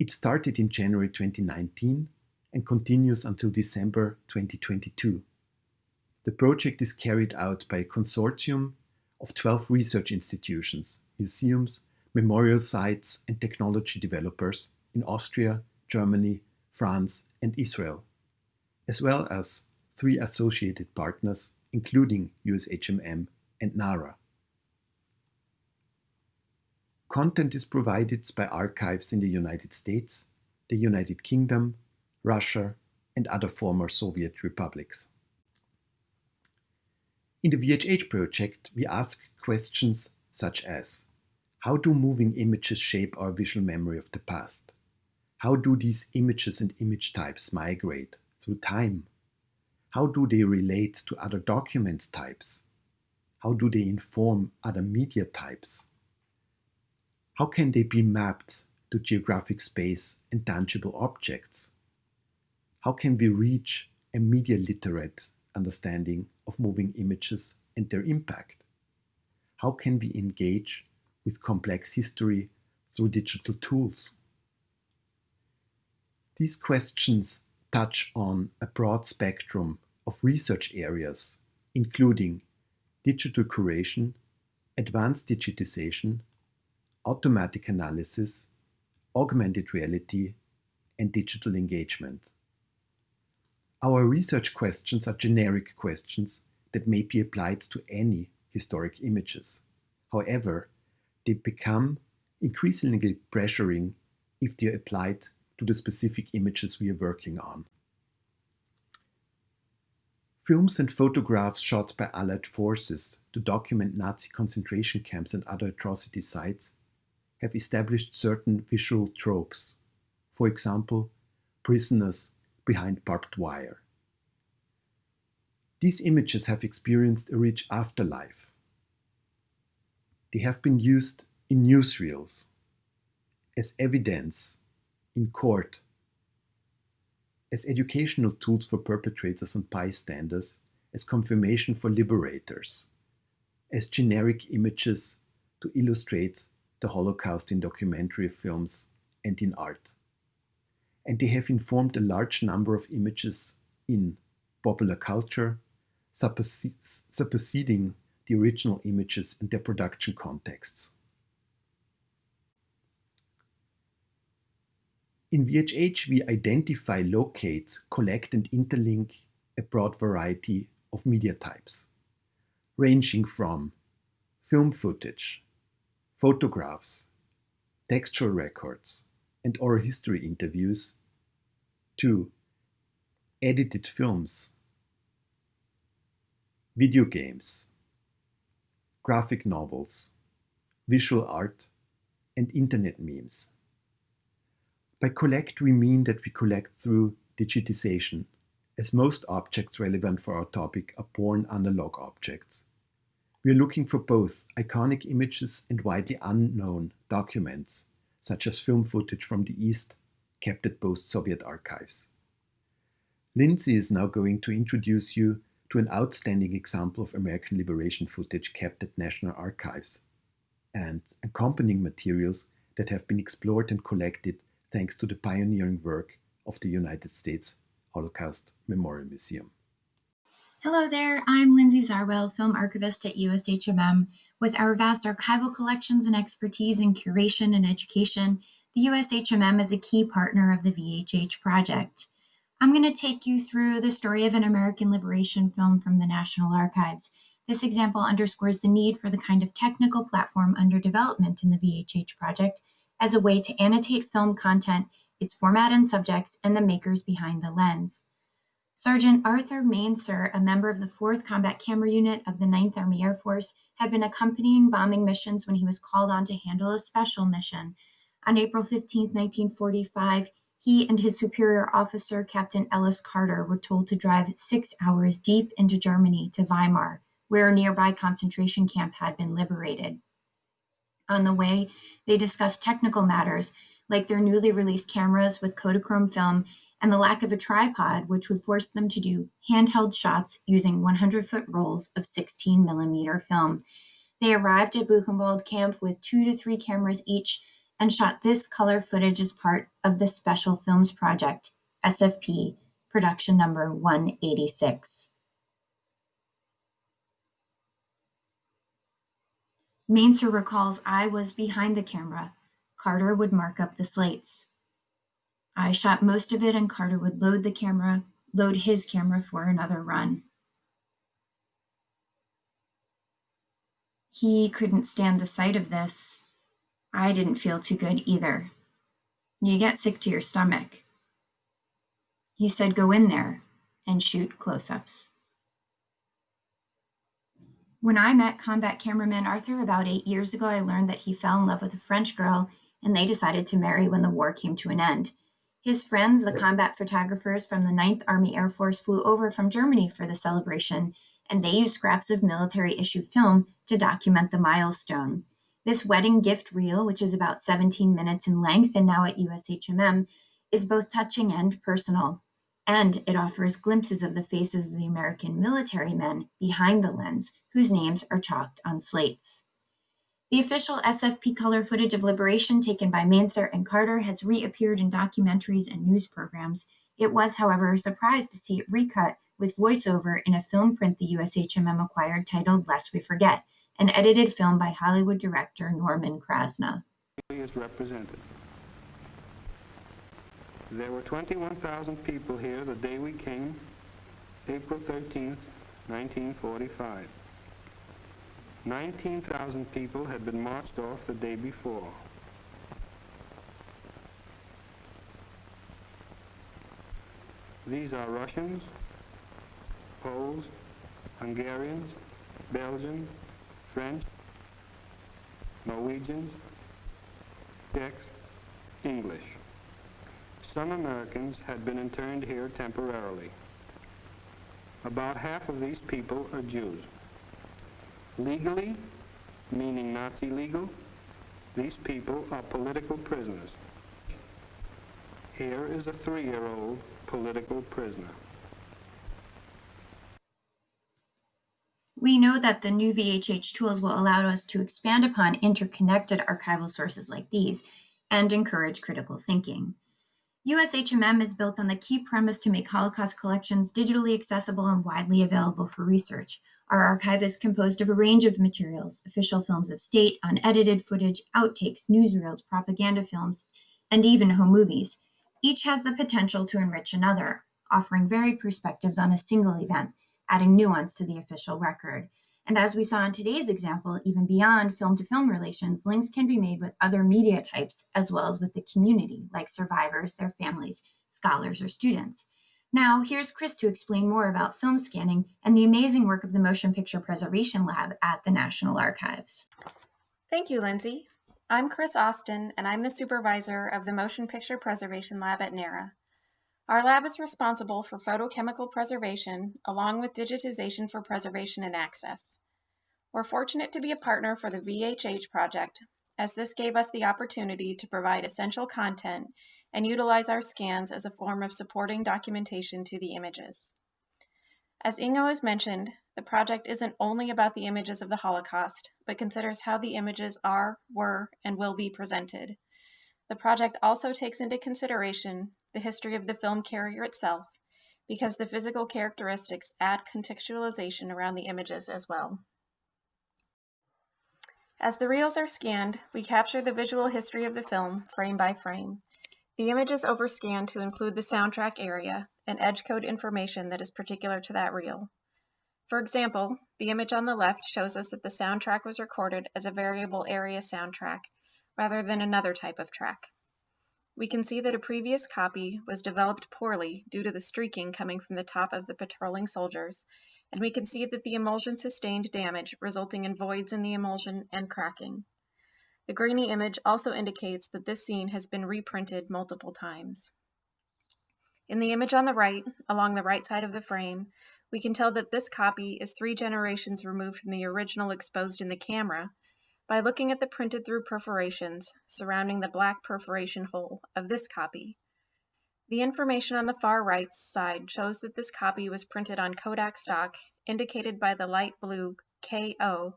Speaker 10: It started in January 2019 and continues until December 2022. The project is carried out by a consortium of 12 research institutions, museums, memorial sites, and technology developers in Austria, Germany, France, and Israel, as well as three associated partners, including USHMM and NARA. Content is provided by archives in the United States, the United Kingdom, Russia, and other former Soviet republics. In the VHH project, we ask questions such as How do moving images shape our visual memory of the past? How do these images and image types migrate through time? How do they relate to other document types? How do they inform other media types? How can they be mapped to geographic space and tangible objects? How can we reach a media literate understanding of moving images and their impact? How can we engage with complex history through digital tools? These questions touch on a broad spectrum of research areas, including digital curation, advanced digitization, automatic analysis, augmented reality, and digital engagement. Our research questions are generic questions that may be applied to any historic images. However, they become increasingly pressuring if they are applied to the specific images we are working on. Films and photographs shot by Allied forces to document Nazi concentration camps and other atrocity sites have established certain visual tropes. For example, prisoners behind barbed wire. These images have experienced a rich afterlife. They have been used in newsreels, as evidence in court, as educational tools for perpetrators and bystanders, as confirmation for liberators, as generic images to illustrate the Holocaust in documentary films and in art and they have informed a large number of images in popular culture, superseding the original images in their production contexts. In VHH, we identify, locate, collect, and interlink a broad variety of media types, ranging from film footage, photographs, textual records, and oral history interviews to edited films, video games, graphic novels, visual art, and internet memes. By collect, we mean that we collect through digitization, as most objects relevant for our topic are born analog objects. We are looking for both iconic images and widely unknown documents, such as film footage from the East kept at both Soviet archives. Lindsay is now going to introduce you to an outstanding example of American liberation footage kept at National Archives and accompanying materials that have been explored and collected thanks to the pioneering work of the United States Holocaust Memorial Museum.
Speaker 8: Hello there, I'm Lindsay Zarwell, film archivist at USHMM. With our vast archival collections and expertise in curation and education, the USHMM is a key partner of the VHH project. I'm going to take you through the story of an American liberation film from the National Archives. This example underscores the need for the kind of technical platform under development in the VHH project as a way to annotate film content, its format and subjects, and the makers behind the lens. Sergeant Arthur Mainzer, a member of the 4th Combat Camera Unit of the 9th Army Air Force, had been accompanying bombing missions when he was called on to handle a special mission. On April 15, 1945, he and his superior officer, Captain Ellis Carter, were told to drive six hours deep into Germany to Weimar, where a nearby concentration camp had been liberated. On the way, they discussed technical matters like their newly released cameras with Kodachrome film and the lack of a tripod, which would force them to do handheld shots using 100 foot rolls of 16 millimeter film. They arrived at Buchenwald camp with two to three cameras each and shot this color footage as part of the Special Films Project, SFP, production number 186. Mainzer recalls I was behind the camera. Carter would mark up the slates. I shot most of it and Carter would load the camera, load his camera for another run. He couldn't stand the sight of this. I didn't feel too good either. You get sick to your stomach. He said, go in there and shoot close ups. When I met combat cameraman Arthur about eight years ago, I learned that he fell in love with a French girl and they decided to marry when the war came to an end. His friends, the combat photographers from the 9th Army Air Force, flew over from Germany for the celebration, and they used scraps of military issue film to document the milestone. This wedding gift reel, which is about 17 minutes in length and now at USHMM, is both touching and personal and it offers glimpses of the faces of the American military men behind the lens, whose names are chalked on slates. The official SFP color footage of liberation taken by Mainzer and Carter has reappeared in documentaries and news programs. It was, however, a surprise to see it recut with voiceover in a film print the USHMM acquired titled Lest We Forget, an edited film by Hollywood director Norman Krasna.
Speaker 11: Is represented. There were 21,000 people here the day we came, April 13th, 1945. 19,000 people had been marched off the day before. These are Russians, Poles, Hungarians, Belgians, French, Norwegians, Czechs, English. Some Americans had been interned here temporarily. About half of these people are Jews. Legally, meaning Nazi legal, these people are political prisoners. Here is a three-year-old political prisoner.
Speaker 8: We know that the new VHH tools will allow us to expand upon interconnected archival sources like these and encourage critical thinking. USHMM is built on the key premise to make Holocaust collections digitally accessible and widely available for research. Our archive is composed of a range of materials official films of state, unedited footage, outtakes, newsreels, propaganda films, and even home movies. Each has the potential to enrich another, offering varied perspectives on a single event, adding nuance to the official record. And as we saw in today's example, even beyond film to film relations, links can be made with other media types as well as with the community, like survivors, their families, scholars, or students. Now, here's Chris to explain more about film scanning and the amazing work of the Motion Picture Preservation Lab at the National Archives.
Speaker 12: Thank you, Lindsay. I'm Chris Austin, and I'm the supervisor of the Motion Picture Preservation Lab at NARA. Our lab is responsible for photochemical preservation, along with digitization for preservation and access. We're fortunate to be a partner for the VHH project, as this gave us the opportunity to provide essential content and utilize our scans as a form of supporting documentation to the images. As Ingo has mentioned, the project isn't only about the images of the Holocaust, but considers how the images are, were, and will be presented. The project also takes into consideration the history of the film carrier itself, because the physical characteristics add contextualization around the images as well. As the reels are scanned, we capture the visual history of the film, frame by frame. The image is overscanned to include the soundtrack area and edge code information that is particular to that reel. For example, the image on the left shows us that the soundtrack was recorded as a variable area soundtrack rather than another type of track. We can see that a previous copy was developed poorly due to the streaking coming from the top of the patrolling soldiers, and we can see that the emulsion sustained damage resulting in voids in the emulsion and cracking. The grainy image also indicates that this scene has been reprinted multiple times. In the image on the right, along the right side of the frame, we can tell that this copy is three generations removed from the original exposed in the camera by looking at the printed through perforations surrounding the black perforation hole of this copy. The information on the far right side shows that this copy was printed on Kodak stock, indicated by the light blue KO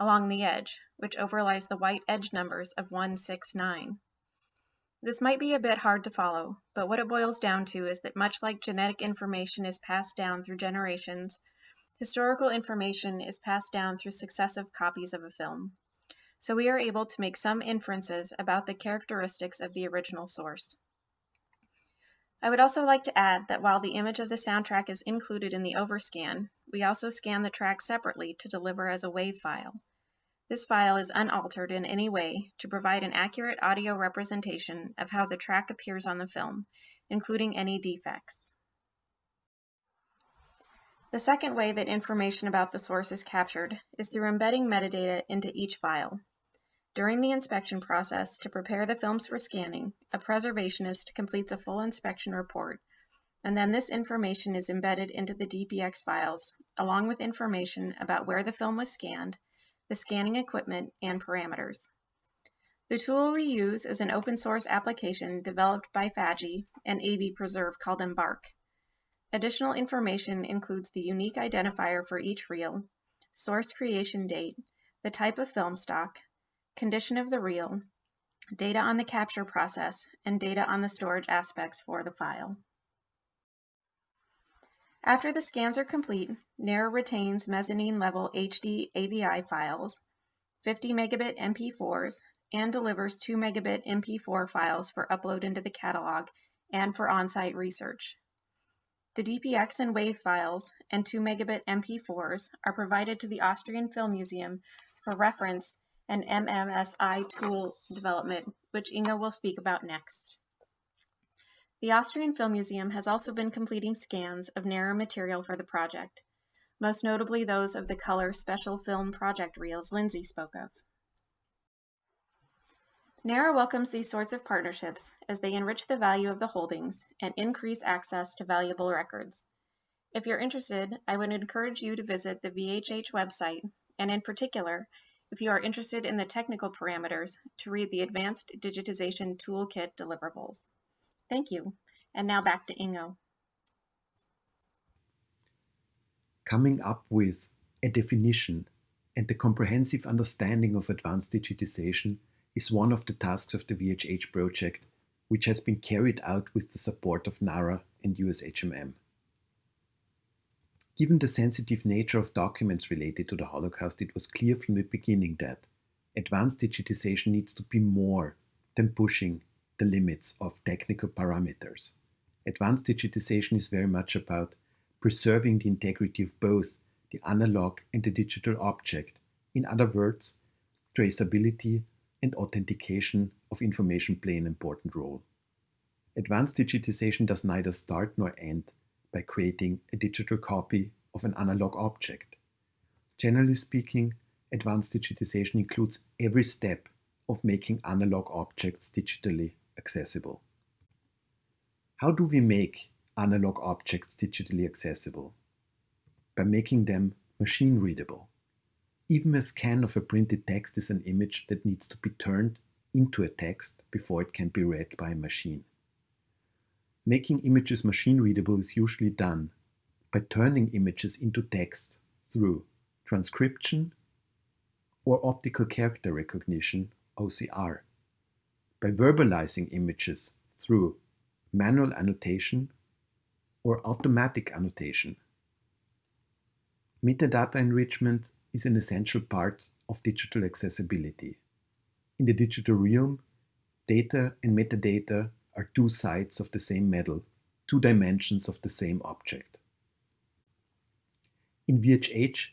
Speaker 12: along the edge, which overlies the white edge numbers of 169. This might be a bit hard to follow, but what it boils down to is that much like genetic information is passed down through generations, historical information is passed down through successive copies of a film. So we are able to make some inferences about the characteristics of the original source. I would also like to add that while the image of the soundtrack is included in the overscan, we also scan the track separately to deliver as a WAV file. This file is unaltered in any way to provide an accurate audio representation of how the track appears on the film, including any defects. The second way that information about the source is captured is through embedding metadata into each file. During the inspection process to prepare the films for scanning, a preservationist completes a full inspection report, and then this information is embedded into the DPX files, along with information about where the film was scanned, the scanning equipment, and parameters. The tool we use is an open source application developed by FADGI and AV Preserve called embARC. Additional information includes the unique identifier for each reel, source creation date, the type of film stock, condition of the reel, data on the capture process, and data on the storage aspects for the file. After the scans are complete, NARA retains mezzanine level HD AVI files, 50 megabit MP4s, and delivers 2 megabit MP4 files for upload into the catalog and for on-site research. The DPX and WAV files and 2 megabit MP4s are provided to the Austrian Film Museum for reference and MMSI tool development, which Ingo will speak about next. The Austrian Film Museum has also been completing scans of NARA material for the project, most notably those of the color special film project reels Lindsay spoke of. NARA welcomes these sorts of partnerships as they enrich the value of the holdings and increase access to valuable records. If you're interested, I would encourage you to visit the VHH website, and in particular, if you are interested in the technical parameters, to read the Advanced Digitization Toolkit deliverables. Thank you. And now back to Ingo.
Speaker 10: Coming up with a definition and the comprehensive understanding of advanced digitization is one of the tasks of the VHH project, which has been carried out with the support of NARA and USHMM. Given the sensitive nature of documents related to the Holocaust, it was clear from the beginning that advanced digitization needs to be more than pushing the limits of technical parameters. Advanced digitization is very much about preserving the integrity of both the analog and the digital object. In other words, traceability and authentication of information play an important role. Advanced digitization does neither start nor end by creating a digital copy of an analog object. Generally speaking, advanced digitization includes every step of making analog objects digitally accessible. How do we make analog objects digitally accessible? By making them machine readable. Even a scan of a printed text is an image that needs to be turned into a text before it can be read by a machine. Making images machine readable is usually done by turning images into text through transcription or optical character recognition OCR, by verbalizing images through manual annotation or automatic annotation. Metadata enrichment is an essential part of digital accessibility. In the digital realm, data and metadata are two sides of the same medal, two dimensions of the same object. In VHH,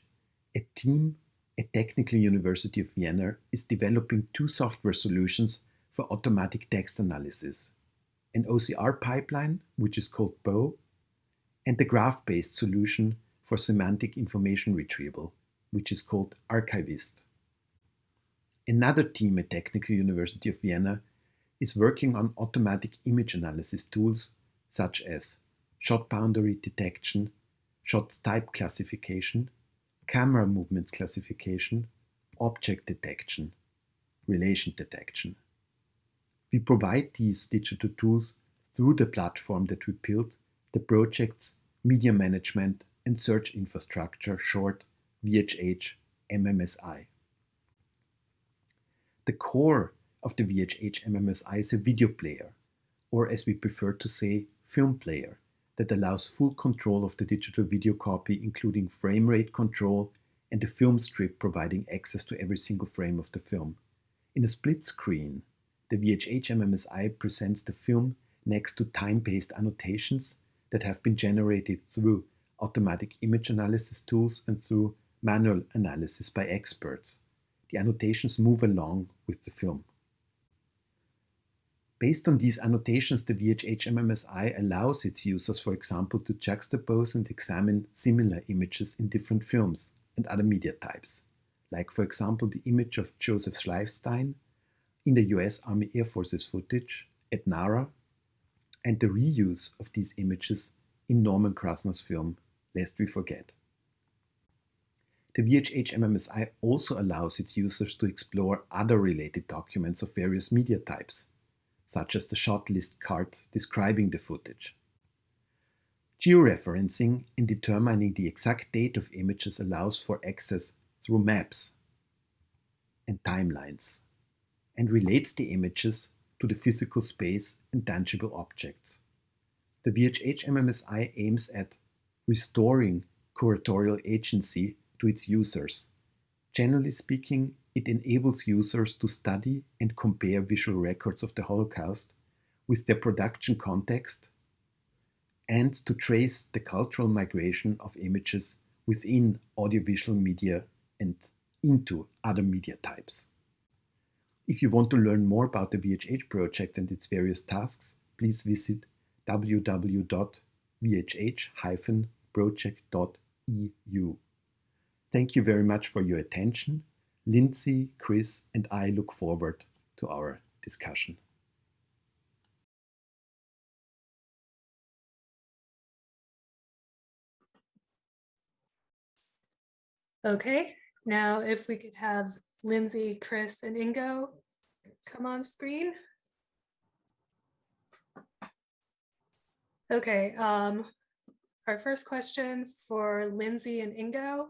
Speaker 10: a team at Technical University of Vienna is developing two software solutions for automatic text analysis, an OCR pipeline, which is called BO, and the graph-based solution for semantic information retrieval, which is called Archivist. Another team at Technical University of Vienna is working on automatic image analysis tools such as shot boundary detection, shot type classification, camera movements classification, object detection, relation detection. We provide these digital tools through the platform that we built, the project's media management and search infrastructure, short VHH MMSI. The core of the VHH MMSI is a video player, or as we prefer to say, film player, that allows full control of the digital video copy, including frame rate control and the film strip providing access to every single frame of the film. In a split screen, the VHH MMSI presents the film next to time-based annotations that have been generated through automatic image analysis tools and through manual analysis by experts. The annotations move along with the film. Based on these annotations, the VHH MMSI allows its users, for example, to juxtapose and examine similar images in different films and other media types, like, for example, the image of Joseph Schleifstein in the US Army Air Forces footage at NARA, and the reuse of these images in Norman Krasna's film Lest We Forget. The VHH MMSI also allows its users to explore other related documents of various media types, such as the shot list card describing the footage. Georeferencing in determining the exact date of images allows for access through maps and timelines and relates the images to the physical space and tangible objects. The VHH MMSI aims at restoring curatorial agency to its users. Generally speaking, it enables users to study and compare visual records of the Holocaust with their production context and to trace the cultural migration of images within audiovisual media and into other media types. If you want to learn more about the VHH project and its various tasks, please visit www.vhh-project.eu. Thank you very much for your attention Lindsay, Chris, and I look forward to our discussion.
Speaker 1: Okay, now if we could have Lindsay, Chris, and Ingo come on screen. Okay, um, our first question for Lindsay and Ingo.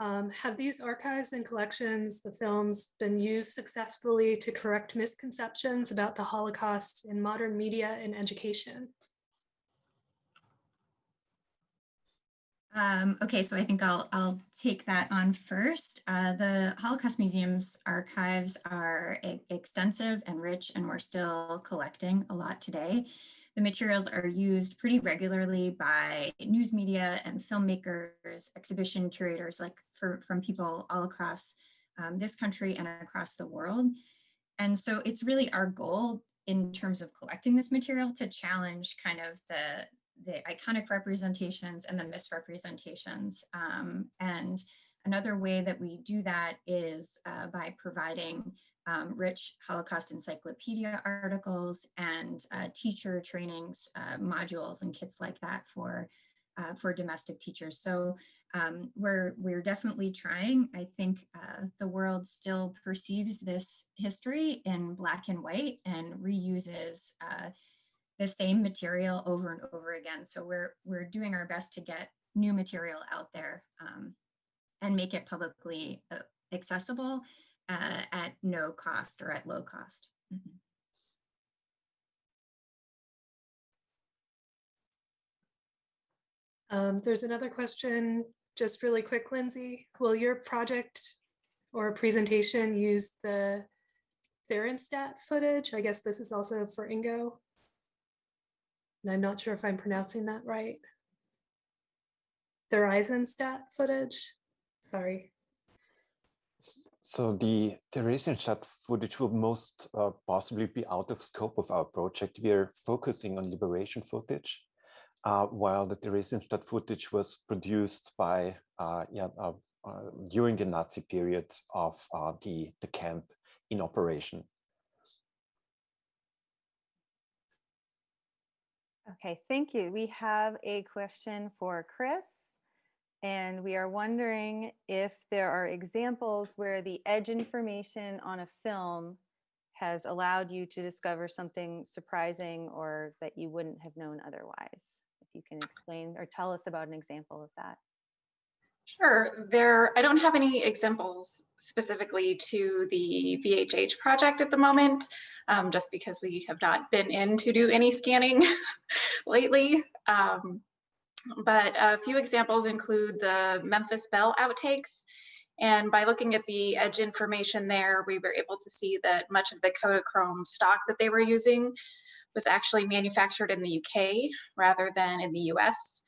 Speaker 1: Um, have these archives and collections, the films, been used successfully to correct misconceptions about the Holocaust in modern media and education?
Speaker 8: Um, okay, so I think I'll, I'll take that on first. Uh, the Holocaust Museum's archives are extensive and rich, and we're still collecting a lot today. The materials are used pretty regularly by news media and filmmakers, exhibition curators, like for, from people all across um, this country and across the world. And so it's really our goal in terms of collecting this material to challenge kind of the, the iconic representations and the misrepresentations. Um, and another way that we do that is uh, by providing um, rich Holocaust encyclopedia articles and uh, teacher trainings, uh, modules and kits like that for, uh, for domestic teachers. So um, we're, we're definitely trying. I think uh, the world still perceives this history in black and white and reuses uh, the same material over and over again. So we're, we're doing our best to get new material out there um, and make it publicly uh, accessible uh, at no cost or at low cost. Mm -hmm.
Speaker 1: um, there's another question, just really quick, Lindsay. Will your project or presentation use the Therenstat footage? I guess this is also for Ingo. And I'm not sure if I'm pronouncing that right. Theresienstadt footage. Sorry.
Speaker 10: So the Theresienstadt footage will most uh, possibly be out of scope of our project. We are focusing on liberation footage, uh, while the Theresienstadt footage was produced by uh, yeah, uh, uh, during the Nazi period of uh, the, the camp in operation.
Speaker 7: Okay, thank you. We have a question for Chris. And we are wondering if there are examples where the edge information on a film has allowed you to discover something surprising or that you wouldn't have known otherwise. If you can explain or tell us about an example of that.
Speaker 12: Sure. There, I don't have any examples specifically to the VHH project at the moment, um, just because we have not been in to do any scanning lately. Um, but a few examples include the Memphis Belle outtakes. And by looking at the edge information there, we were able to see that much of the Kodachrome stock that they were using was actually manufactured in the UK rather than in the US.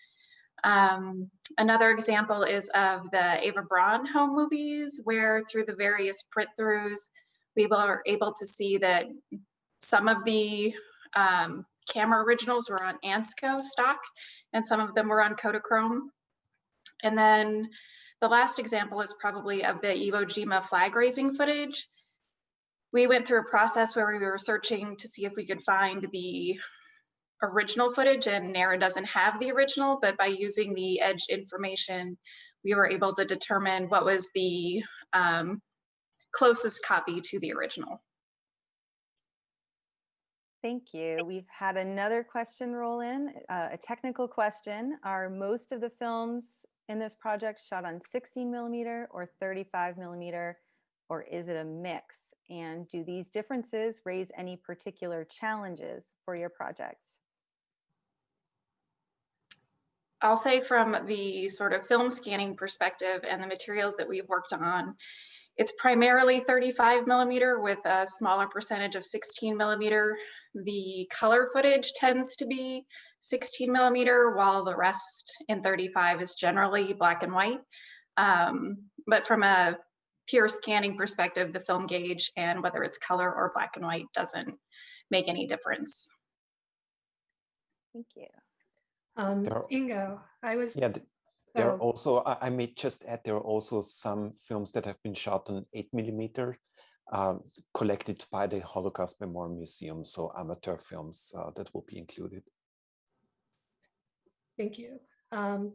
Speaker 12: Um, another example is of the Eva Braun home movies, where through the various print throughs, we were able to see that some of the um, camera originals were on Ansco stock, and some of them were on Kodachrome. And then the last example is probably of the Iwo Jima flag raising footage. We went through a process where we were searching to see if we could find the original footage and NARA doesn't have the original, but by using the edge information, we were able to determine what was the um, closest copy to the original.
Speaker 7: Thank you. We've had another question roll in, uh, a technical question. Are most of the films in this project shot on 16 millimeter or 35 millimeter, or is it a mix? And do these differences raise any particular challenges for your project?
Speaker 12: I'll say from the sort of film scanning perspective and the materials that we've worked on, it's primarily 35 millimeter with a smaller percentage of 16 millimeter. The color footage tends to be 16 millimeter, while the rest in 35 is generally black and white. Um, but from a pure scanning perspective, the film gauge and whether it's color or black and white doesn't make any difference.
Speaker 7: Thank you.
Speaker 1: Um,
Speaker 10: are-
Speaker 1: Ingo, I was.
Speaker 10: Yeah, th- there are
Speaker 1: Oh.
Speaker 10: also, I, I may just add, there are also some films that have been shot on eight millimeter, um, collected by the Holocaust Memorial Museum, so amateur films uh, that will be included.
Speaker 1: Thank you. Um,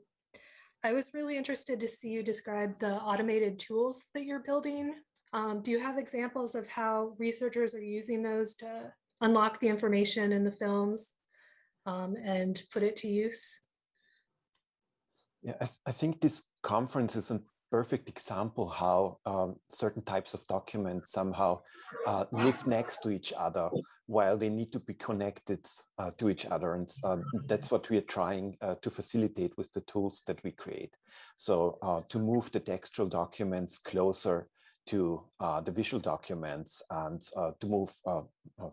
Speaker 1: I was really interested to see you describe the automated tools that you're building. Um, do you have examples of how researchers are using those to unlock the information in the films um, and put it to use?
Speaker 10: Yeah, I, th- I think this conference is perfect example how um, certain types of documents somehow uh, live next to each other while they need to be connected uh, to each other. And uh, that's what we are trying uh, to facilitate with the tools that we create. So uh, to move the textual documents closer to uh, the visual documents and to move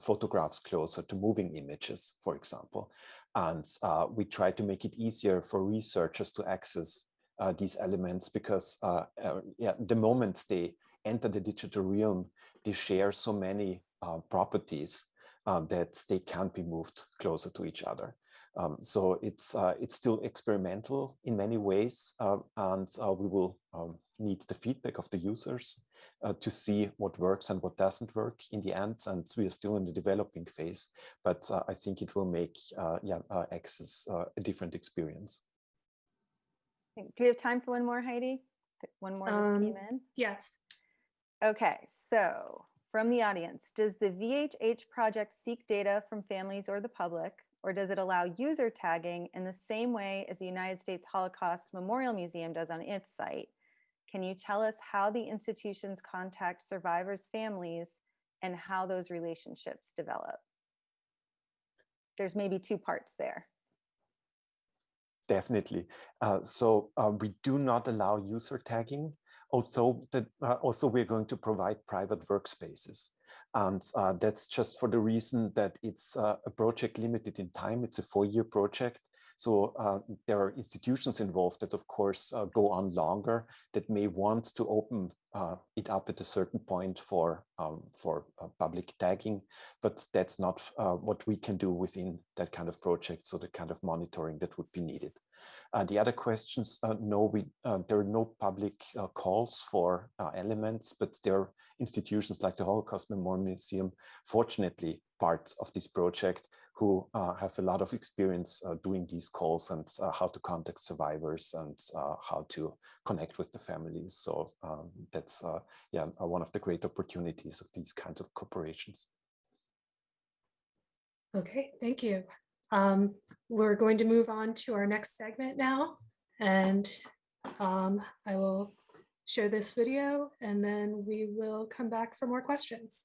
Speaker 10: photographs closer to moving images, for example. And we try to make it easier for researchers to access uh, these elements because uh, uh, yeah, the moment they enter the digital realm, they share so many uh, properties uh, that they can't be moved closer to each other. Um, so it's uh, it's still experimental in many ways, and we will um, need the feedback of the users to see what works and what doesn't work in the end. And we are still in the developing phase, but I think it will make yeah access a different experience.
Speaker 7: Do we have time for one more, Heidi? One more just
Speaker 1: Um,
Speaker 7: came in.
Speaker 1: Yes.
Speaker 7: Okay, so from the audience, does the VHH project seek data from families or the public, or does it allow user tagging in the same way as the United States Holocaust Memorial Museum does on its site? Can you tell us how the institutions contact survivors' families and how those relationships develop? There's maybe two parts there.
Speaker 10: Definitely. Uh, so uh, we do not allow user tagging. Also, that uh, we're going to provide private workspaces, and uh, that's just for the reason that it's uh, a project limited in time. It's a four-year project, So uh, there are institutions involved that, of course, uh, go on longer that may want to open uh, it up at a certain point for um, for uh, public tagging, but that's not uh, what we can do within that kind of project. So the kind of monitoring that would be needed. Uh, the other questions, no, we there are no public calls for elements, but there are institutions like the Holocaust Memorial Museum, fortunately, part of this project who uh, have a lot of experience uh, doing these calls and uh, how to contact survivors and how to connect with the families. So um, that's yeah one of the great opportunities of these kinds of corporations.
Speaker 1: Okay, thank you. Um, we're going to move on to our next segment now, and um, I will show this video and then we will come back for more questions.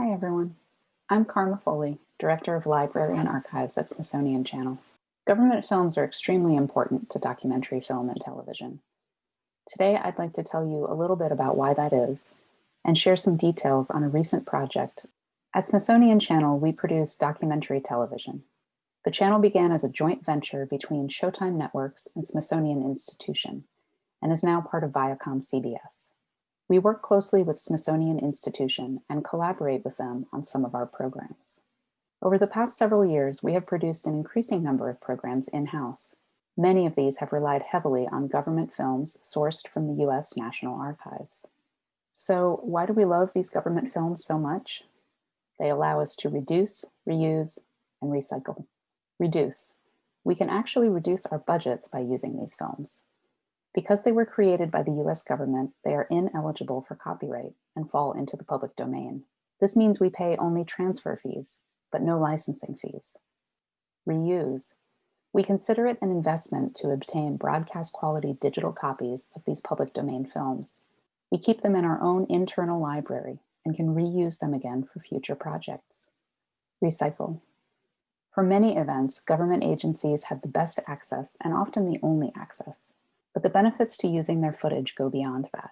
Speaker 13: Hi, everyone. I'm Karma Foley, Director of Library and Archives at Smithsonian Channel. Government films are extremely important to documentary film and television. Today, I'd like to tell you a little bit about why that is and share some details on a recent project. At Smithsonian Channel, we produce documentary television. The channel began as a joint venture between Showtime Networks and Smithsonian Institution and is now part of Viacom CBS. We work closely with Smithsonian Institution and collaborate with them on some of our programs. Over the past several years, we have produced an increasing number of programs in-house. Many of these have relied heavily on government films sourced from the US National Archives. So why do we love these government films so much? They allow us to reduce, reuse, and recycle. Reduce. We can actually reduce our budgets by using these films. Because they were created by the US government, they are ineligible for copyright and fall into the public domain. This means we pay only transfer fees, but no licensing fees. Reuse. We consider it an investment to obtain broadcast quality digital copies of these public domain films. We keep them in our own internal library and can reuse them again for future projects. Recycle. For many events, government agencies have the best access and often the only access but the benefits to using their footage go beyond that.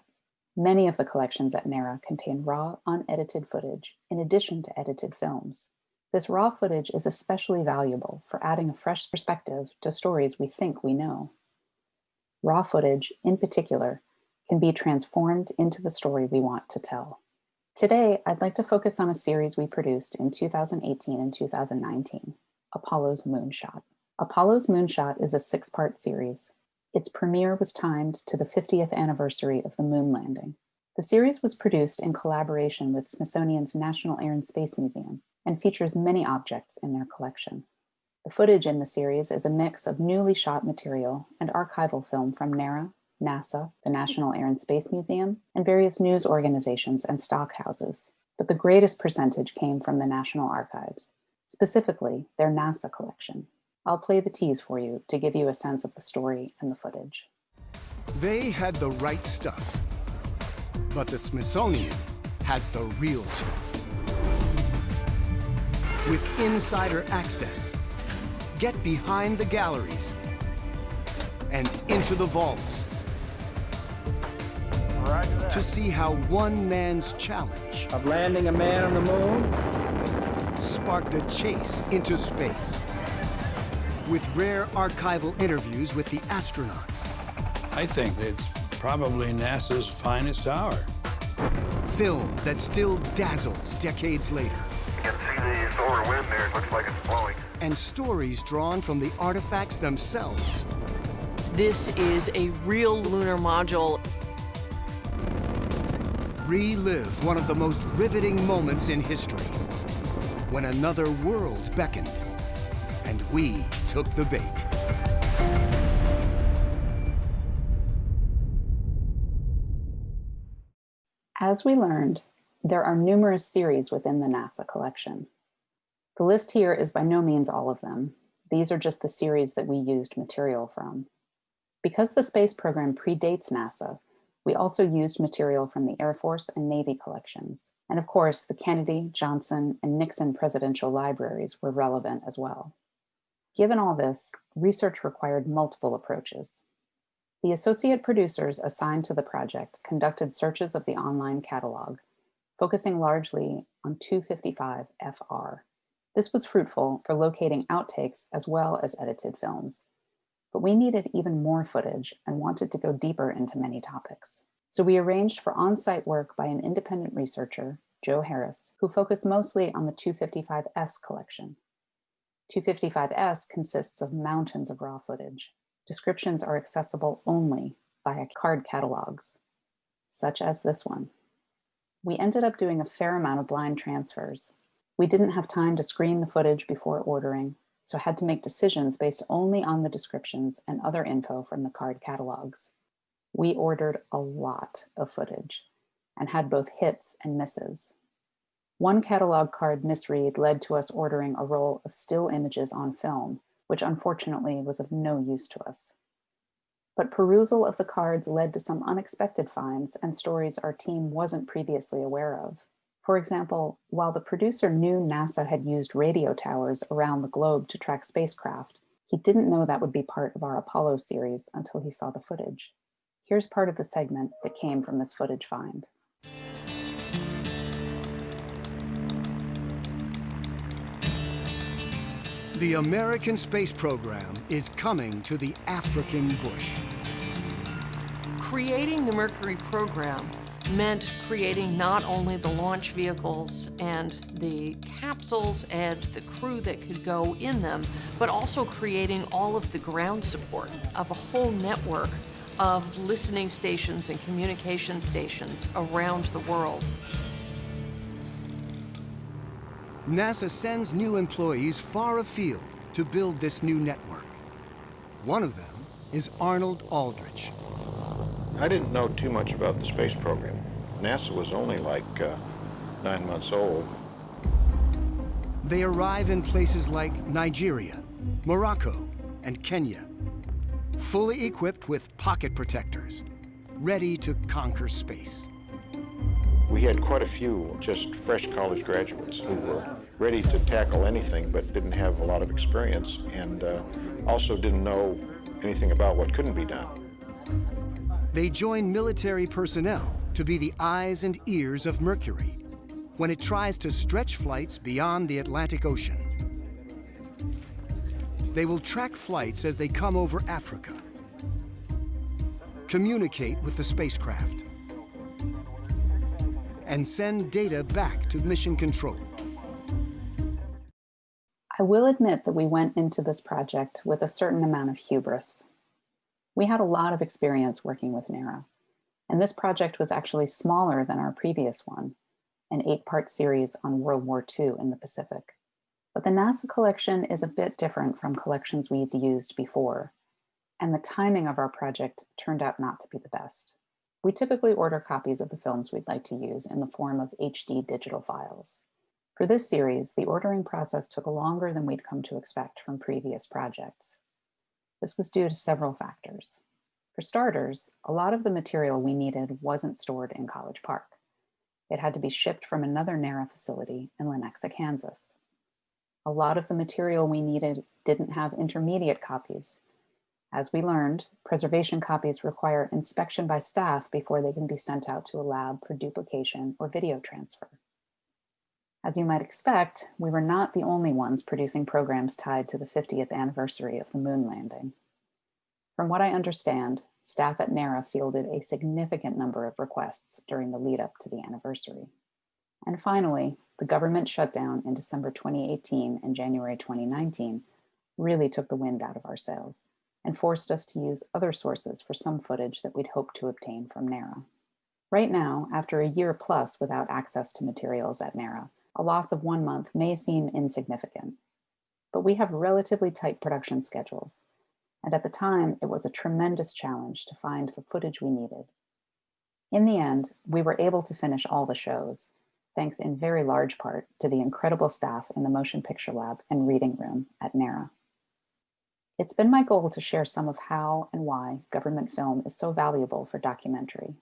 Speaker 13: Many of the collections at NARA contain raw, unedited footage in addition to edited films. This raw footage is especially valuable for adding a fresh perspective to stories we think we know. Raw footage, in particular, can be transformed into the story we want to tell. Today, I'd like to focus on a series we produced in 2018 and 2019, Apollo's Moonshot. Apollo's Moonshot is a six-part series its premiere was timed to the 50th anniversary of the moon landing. The series was produced in collaboration with Smithsonian's National Air and Space Museum and features many objects in their collection. The footage in the series is a mix of newly shot material and archival film from NARA, NASA, the National Air and Space Museum, and various news organizations and stock houses. But the greatest percentage came from the National Archives, specifically their NASA collection. I'll play the tease for you to give you a sense of the story and the footage.
Speaker 14: They had the right stuff, but the Smithsonian has the real stuff. With insider access, get behind the galleries and into the vaults to see how one man's challenge
Speaker 9: of landing a man on the moon
Speaker 14: sparked a chase into space with rare archival interviews with the astronauts.
Speaker 15: I think it's probably NASA's finest hour.
Speaker 14: Film that still dazzles decades later.
Speaker 16: You can see the solar wind there. It looks like it's blowing.
Speaker 14: And stories drawn from the artifacts themselves.
Speaker 17: This is a real lunar module.
Speaker 14: Relive one of the most riveting moments in history when another world beckoned and we took the bait.
Speaker 13: As we learned, there are numerous series within the NASA collection. The list here is by no means all of them. These are just the series that we used material from. Because the space program predates NASA, We also used material from the Air Force and Navy collections. And of course, the Kennedy, Johnson, and Nixon presidential libraries were relevant as well. Given all this, research required multiple approaches. The associate producers assigned to the project conducted searches of the online catalog, focusing largely on 255 FR. This was fruitful for locating outtakes as well as edited films. But we needed even more footage and wanted to go deeper into many topics. So we arranged for on-site work by an independent researcher, Joe Harris, who focused mostly on the 255S collection. 255S consists of mountains of raw footage. Descriptions are accessible only via card catalogs, such as this one. We ended up doing a fair amount of blind transfers. We didn't have time to screen the footage before ordering, so had to make decisions based only on the descriptions and other info from the card catalogs. We ordered a lot of footage and had both hits and misses. One catalog card misread led to us ordering a roll of still images on film, which unfortunately was of no use to us. But perusal of the cards led to some unexpected finds and stories our team wasn't previously aware of. For example, while the producer knew NASA had used radio towers around the globe to track spacecraft, he didn't know that would be part of our Apollo series until he saw the footage. Here's part of the segment that came from this footage find.
Speaker 14: The American space program is coming to the African bush.
Speaker 17: Creating the Mercury program meant creating not only the launch vehicles and the capsules and the crew that could go in them, but also creating all of the ground support of a whole network of listening stations and communication stations around the world.
Speaker 14: NASA sends new employees far afield to build this new network. One of them is Arnold Aldrich.
Speaker 15: I didn't know too much about the space program. NASA was only like uh, nine months old.
Speaker 14: They arrive in places like Nigeria, Morocco, and Kenya, fully equipped with pocket protectors, ready to conquer space.
Speaker 15: We had quite a few just fresh college graduates who were ready to tackle anything but didn't have a lot of experience and uh, also didn't know anything about what couldn't be done.
Speaker 14: They join military personnel to be the eyes and ears of Mercury when it tries to stretch flights beyond the Atlantic Ocean. They will track flights as they come over Africa, communicate with the spacecraft, and send data back to mission control.
Speaker 13: I will admit that we went into this project with a certain amount of hubris. We had a lot of experience working with NARA, and this project was actually smaller than our previous one, an eight-part series on World War II in the Pacific. But the NASA collection is a bit different from collections we'd used before, and the timing of our project turned out not to be the best. We typically order copies of the films we'd like to use in the form of HD digital files. For this series, the ordering process took longer than we'd come to expect from previous projects. This was due to several factors. For starters, a lot of the material we needed wasn't stored in College Park. It had to be shipped from another NARA facility in Lenexa, Kansas. A lot of the material we needed didn't have intermediate copies. As we learned, preservation copies require inspection by staff before they can be sent out to a lab for duplication or video transfer. As you might expect, we were not the only ones producing programs tied to the 50th anniversary of the moon landing. From what I understand, staff at NARA fielded a significant number of requests during the lead up to the anniversary. And finally, the government shutdown in December 2018 and January 2019 really took the wind out of our sails and forced us to use other sources for some footage that we'd hoped to obtain from NARA. Right now, after a year plus without access to materials at NARA, a loss of one month may seem insignificant, but we have relatively tight production schedules. And at the time, it was a tremendous challenge to find the footage we needed. In the end, we were able to finish all the shows, thanks in very large part to the incredible staff in the Motion Picture Lab and Reading Room at NARA. It's been my goal to share some of how and why government film is so valuable for documentary,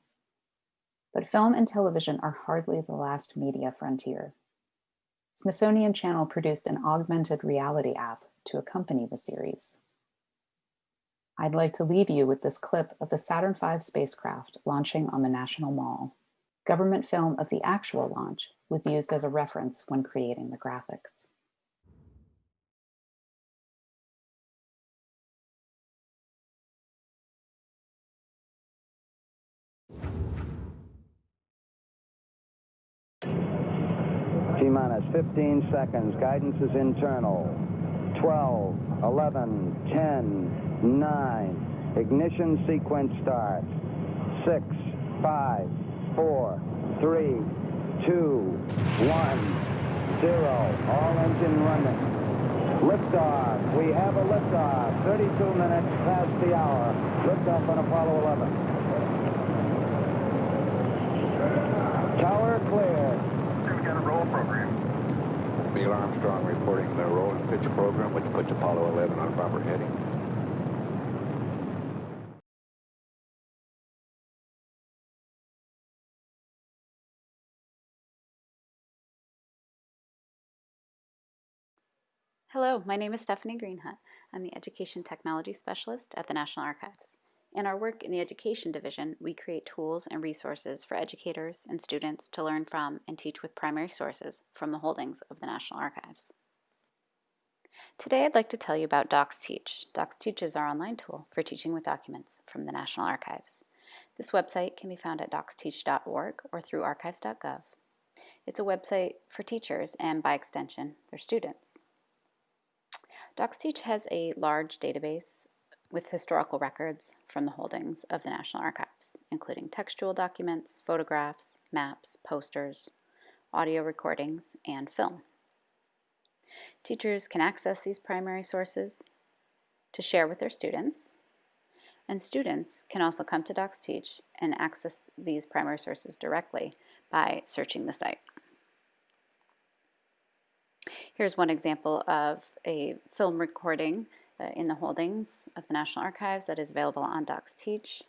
Speaker 13: But film and television are hardly the last media frontier. Smithsonian Channel produced an augmented reality app to accompany the series. I'd like to leave you with this clip of the Saturn V spacecraft launching on the National Mall. Government film of the actual launch was used as a reference when creating the graphics.
Speaker 18: T-minus 15 seconds. Guidance is internal. 12, 11, 10, 9. Ignition sequence starts. 6, 5, 4, 3, 2, 1, 0. All engine running. Liftoff. We have a liftoff. 32 minutes past the hour. Liftoff on Apollo 11. Tower clear.
Speaker 16: Roll program.
Speaker 15: Neil Armstrong reporting the roll and pitch program, which puts Apollo 11 on proper heading.
Speaker 19: Hello, my name is Stephanie Greenhut. I'm the Education Technology Specialist at the National Archives. In our work in the Education Division, we create tools and resources for educators and students to learn from and teach with primary sources from the holdings of the National Archives. Today I'd like to tell you about DocsTeach. DocsTeach is our online tool for teaching with documents from the National Archives. This website can be found at docsteach.org or through archives.gov. It's a website for teachers and, by extension, their students. DocsTeach has a large database with historical records from the holdings of the National Archives, including textual documents, photographs, maps, posters, audio recordings, and film. Teachers can access these primary sources to share with their students, and students can also come to DocsTeach and access these primary sources directly by searching the site. Here's one example of a film recording in the holdings of the National Archives that is available on DocsTeach.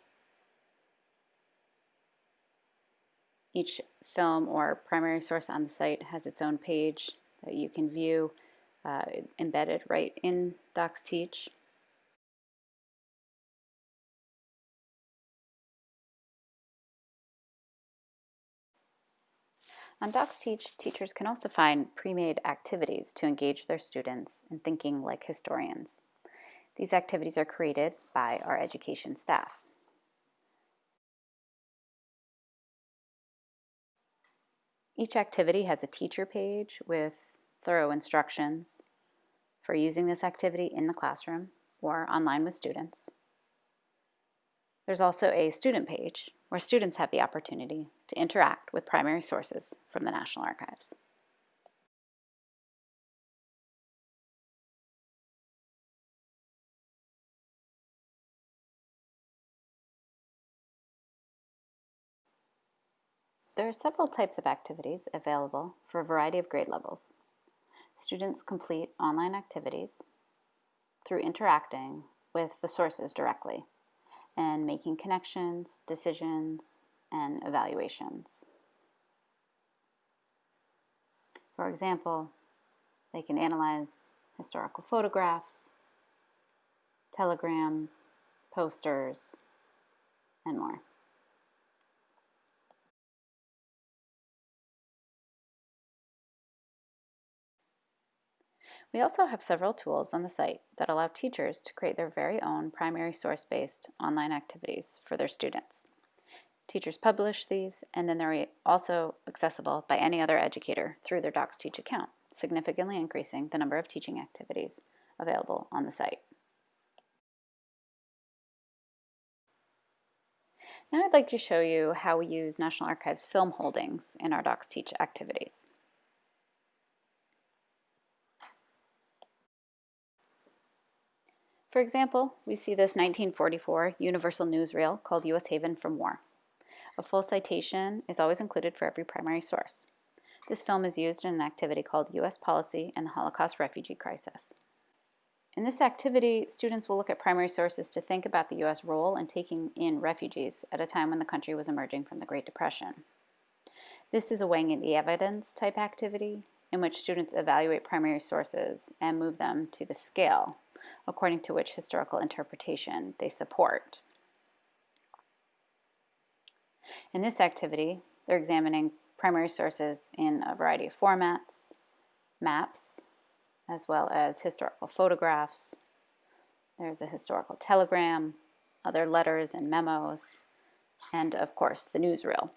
Speaker 19: Each film or primary source on the site has its own page that you can view uh, embedded right in DocsTeach. On DocsTeach, teachers can also find pre-made activities to engage their students in thinking like historians. These activities are created by our education staff. Each activity has a teacher page with thorough instructions for using this activity in the classroom or online with students. There's also a student page where students have the opportunity to interact with primary sources from the National Archives. There are several types of activities available for a variety of grade levels. Students complete online activities through interacting with the sources directly and making connections, decisions, and evaluations. For example, they can analyze historical photographs, telegrams, posters, and more. We also have several tools on the site that allow teachers to create their very own primary source-based online activities for their students. Teachers publish these, and then they're also accessible by any other educator through their DocsTeach account, significantly increasing the number of teaching activities available on the site. Now I'd like to show you how we use National Archives film holdings in our DocsTeach activities. For example, we see this 1944 Universal Newsreel called U.S. Haven from War. A full citation is always included for every primary source. This film is used in an activity called U.S. Policy and the Holocaust Refugee Crisis. In this activity, students will look at primary sources to think about the U.S. role in taking in refugees at a time when the country was emerging from the Great Depression. This is a weighing in the evidence type activity in which students evaluate primary sources and move them to the scale according to which historical interpretation they support. In this activity, they're examining primary sources in a variety of formats, maps, as well as historical photographs. There's a historical telegram, other letters and memos, and of course the newsreel.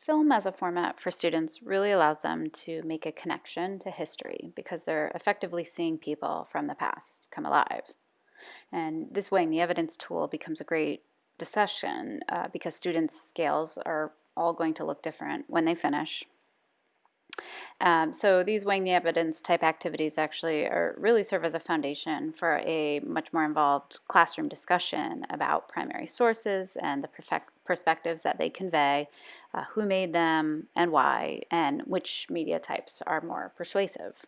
Speaker 19: Film as a format for students really allows them to make a connection to history because they're effectively seeing people from the past come alive. And this weighing the evidence tool becomes a great discussion uh, because students' scales are all going to look different when they finish. Um, so these weighing the evidence type activities actually are really serve as a foundation for a much more involved classroom discussion about primary sources and the perspectives that they convey, uh, who made them and why, and which media types are more persuasive.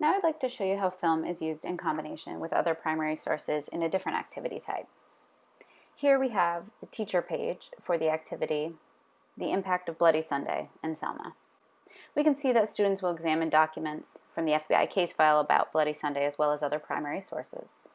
Speaker 19: Now I'd like to show you how film is used in combination with other primary sources in a different activity type. Here we have the teacher page for the activity the impact of Bloody Sunday and Selma. We can see that students will examine documents from the FBI case file about Bloody Sunday as well as other primary sources.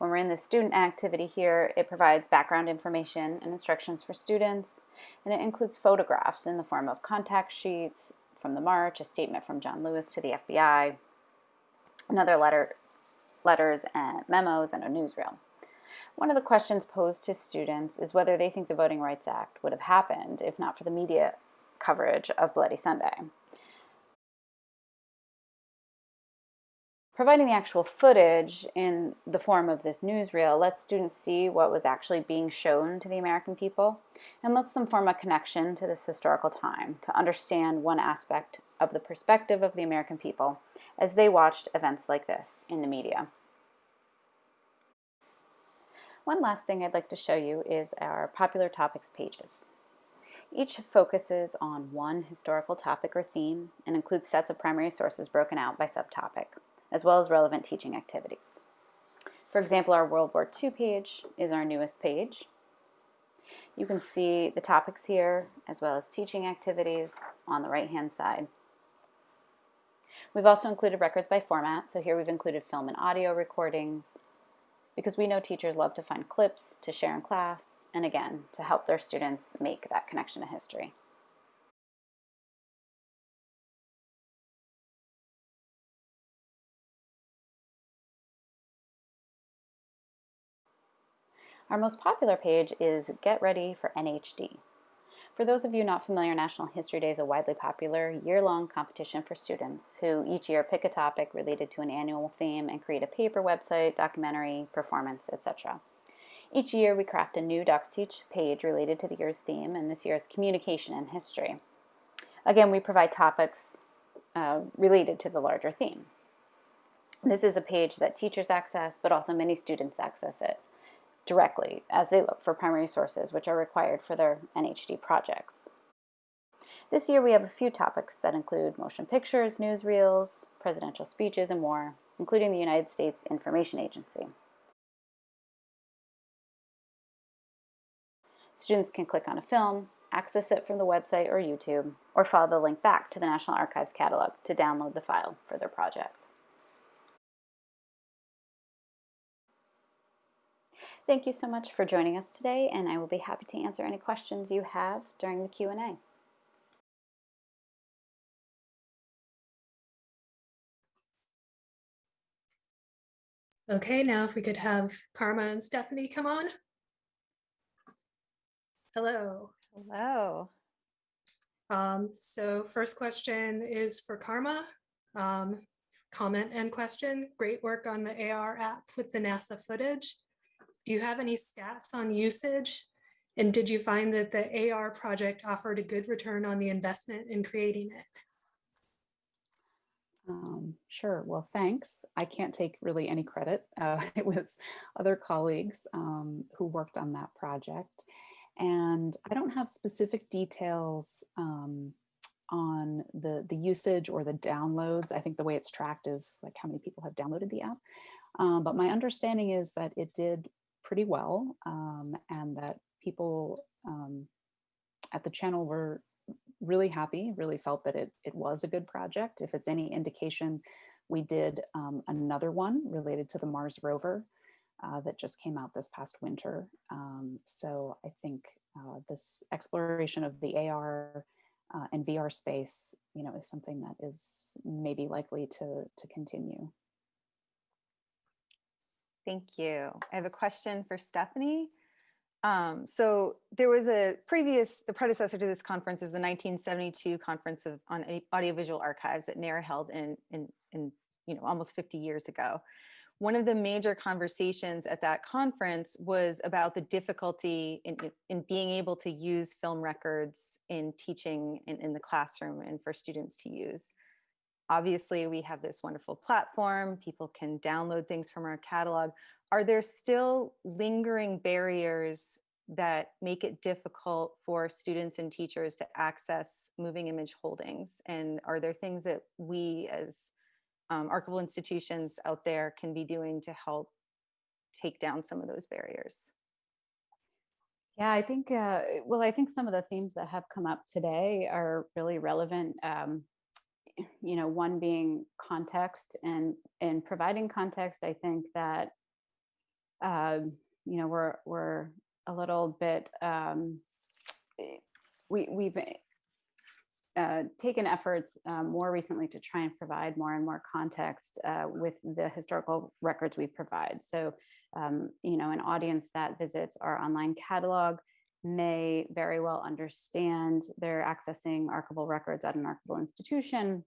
Speaker 19: When we're in the student activity here, it provides background information and instructions for students, and it includes photographs in the form of contact sheets from the march, a statement from John Lewis to the FBI, another letter letters and memos and a newsreel. One of the questions posed to students is whether they think the Voting Rights Act would have happened if not for the media coverage of Bloody Sunday. Providing the actual footage in the form of this newsreel lets students see what was actually being shown to the American people and lets them form a connection to this historical time to understand one aspect of the perspective of the American people as they watched events like this in the media. One last thing I'd like to show you is our popular topics pages. Each focuses on one historical topic or theme and includes sets of primary sources broken out by subtopic, as well as relevant teaching activities. For example, our World War II page is our newest page. You can see the topics here, as well as teaching activities on the right-hand side. We've also included records by format, so here we've included film and audio recordings, because we know teachers love to find clips to share in class, and again, to help their students make that connection to history. Our most popular page is Get Ready for NHD. For those of you not familiar, National History Day is a widely popular year-long competition for students who each year pick a topic related to an annual theme and create a paper, website, documentary, performance, etc. Each year we craft a new DocsTeach page related to the year's theme, and this year's communication and history. Again, we provide topics uh, related to the larger theme. This is a page that teachers access, but also many students access it directly as they look for primary sources which are required for their NHD projects. This year we have a few topics that include motion pictures, newsreels, presidential speeches, and more, including the United States Information Agency. Students can click on a film, access it from the website or YouTube, or follow the link back to the National Archives catalog to download the file for their project. Thank you so much for joining us today, and I will be happy to answer any questions you have during the Q&A.
Speaker 1: Okay, now if we could have Karma and Stephanie come on. Hello.
Speaker 7: Hello.
Speaker 1: Um, so first question is for Karma. Um, comment and question. Great work on the AR app with the NASA footage. Do you have any stats on usage And did you find that the AR project offered a good return on the investment in creating it?
Speaker 13: Um, sure. Well, thanks. I can't take really any credit. Uh, it was other colleagues um, who worked on that project. And I don't have specific details um, on the, the usage or the downloads. I think the way it's tracked is like how many people have downloaded the app. Um, but my understanding is that it did pretty well um, and that people um, at the channel were really happy, really felt that it, it was a good project. If it's any indication, we did um, another one related to the Mars rover uh, that just came out this past winter. Um, so I think uh, this exploration of the AR uh, and VR space, you know, is something that is maybe likely to, to continue.
Speaker 7: Thank you. I have a question for Stephanie. Um, so there was a previous, the predecessor to this conference is the 1972 Conference of, on Audiovisual Archives that NARA held in, in, in, you know, almost 50 years ago. One of the major conversations at that conference was about the difficulty in, in being able to use film records in teaching in, in the classroom and for students to use. Obviously, we have this wonderful platform. People can download things from our catalog are there still lingering barriers that make it difficult for students and teachers to access moving image holdings? And are there things that we as um, archival institutions out there can be doing to help take down some of those barriers?
Speaker 13: Yeah, I think, uh, well, I think some of the themes that have come up today are really relevant. Um, you know, one being context and, in providing context, I think that um, you know, we're we're a little bit um, eh, we we've uh, taken efforts um, more recently to try and provide more and more context uh, with the historical records we provide. So, um, you know, an audience that visits our online catalog may very well understand they're accessing archival records at an archival institution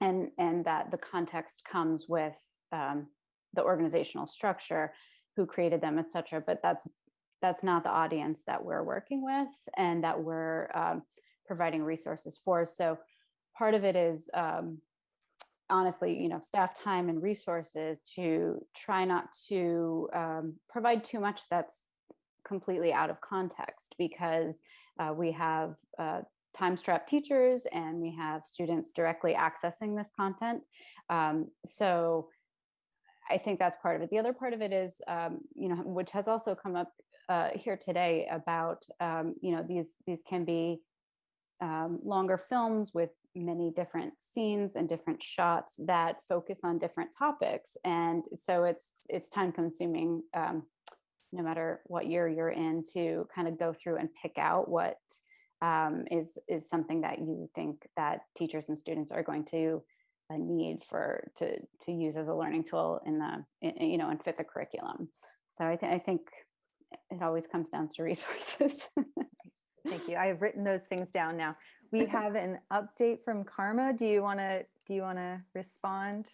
Speaker 13: and, and that the context comes with um, the organizational structure who created them, etc. But that's that's not the audience that we're working with and that we're um, providing resources for. So part of it is um, honestly, you know, staff time and resources to try not to um, provide too much that's completely out of context because uh, we have uh, time strapped teachers and we have students directly accessing this content. Um, so I think that's part of it. The other part of it is, um, you know, which has also come up uh, here today about, um, you know, these these can be um, longer films with many different scenes and different shots that focus on different topics, and so it's it's time consuming, um, no matter what year you're in, to kind of go through and pick out what um, is is something that you think that teachers and students are going to a need for to to use as a learning tool in the in, you know and fit the curriculum. So i, th- I think it always comes down to resources.
Speaker 7: Thank you. I have written those things down now. We have an update from karma. Do you want to do you want to respond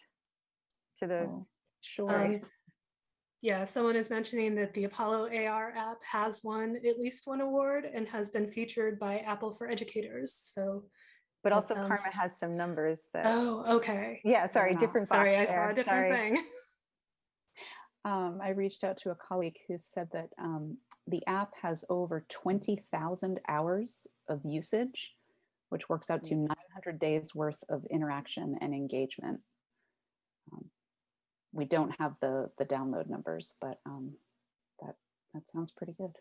Speaker 7: to the
Speaker 13: oh, sure. um,
Speaker 1: yeah someone is mentioning that the apollo ar app has won at least one award and has been featured by apple for educators so
Speaker 7: but also sounds... karma has some numbers that
Speaker 1: oh okay
Speaker 7: yeah sorry different
Speaker 1: sorry i saw a different sorry. thing
Speaker 13: um, i reached out to a colleague who said that um, the app has over 20,000 hours of usage which works out to mm. 900 days worth of interaction and engagement um, we don't have the the download numbers but um, that that sounds pretty good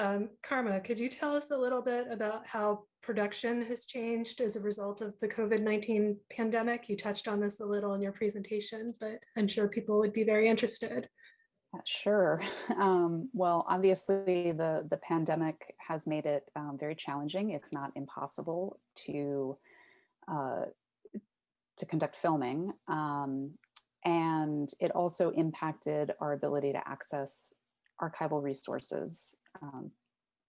Speaker 1: Um, Karma, could you tell us a little bit about how production has changed as a result of the COVID-19 pandemic? You touched on this a little in your presentation, but I'm sure people would be very interested.
Speaker 13: Sure. Um, well, obviously the, the pandemic has made it um, very challenging, if not impossible, to uh, to conduct filming. Um, and it also impacted our ability to access archival resources um,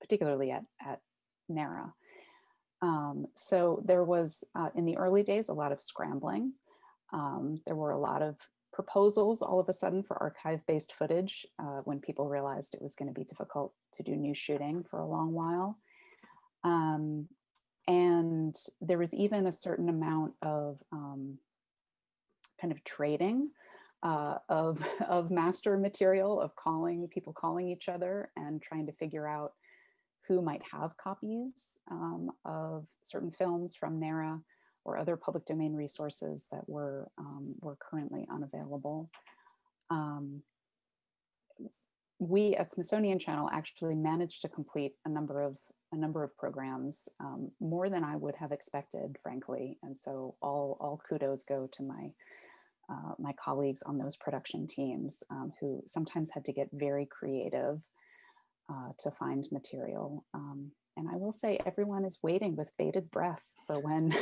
Speaker 13: particularly at, at NARA. Um, so there was, uh, in the early days, a lot of scrambling. Um, there were a lot of proposals all of a sudden for archive-based footage uh, when people realized it was going to be difficult to do new shooting for a long while. Um, and there was even a certain amount of um, kind of trading uh, of, of master material, of calling people calling each other and trying to figure out who might have copies um, of certain films from NARA or other public domain resources that were, um, were currently unavailable. Um, we at Smithsonian Channel actually managed to complete a number of a number of programs, um, more than I would have expected, frankly. And so all, all kudos go to my, uh, my colleagues on those production teams um, who sometimes had to get very creative uh, to find material. Um, and I will say everyone is waiting with bated breath for when,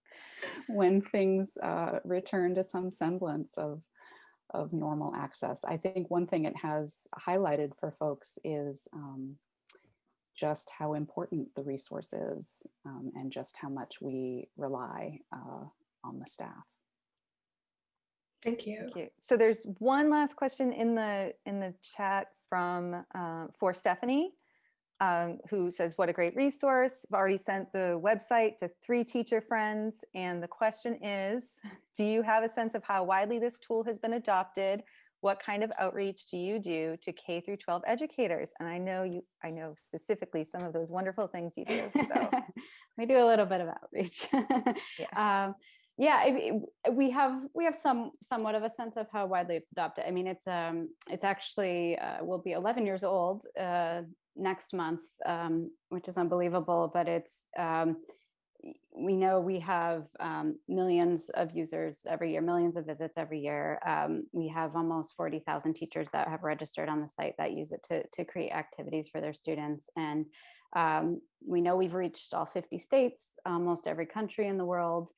Speaker 13: when things uh, return to some semblance of, of normal access. I think one thing it has highlighted for folks is um, just how important the resource is um, and just how much we rely uh, on the staff.
Speaker 1: Thank you.
Speaker 7: Thank you. So there's one last question in the in the chat from uh, for Stephanie, um, who says, "What a great resource! I've already sent the website to three teacher friends, and the question is, do you have a sense of how widely this tool has been adopted? What kind of outreach do you do to K through 12 educators? And I know you, I know specifically some of those wonderful things you do. So
Speaker 19: we do a little bit of outreach.
Speaker 7: yeah.
Speaker 19: Um, yeah, we have we have some somewhat of a sense of how widely it's adopted. I mean, it's um it's actually uh, will be 11 years old uh, next month, um, which is unbelievable. But it's um, we know we have um, millions of users every year, millions of visits every year. Um, we have almost 40,000 teachers that have registered on the site that use it to, to create activities for their students. And um, we know we've reached all 50 states, almost every country in the world.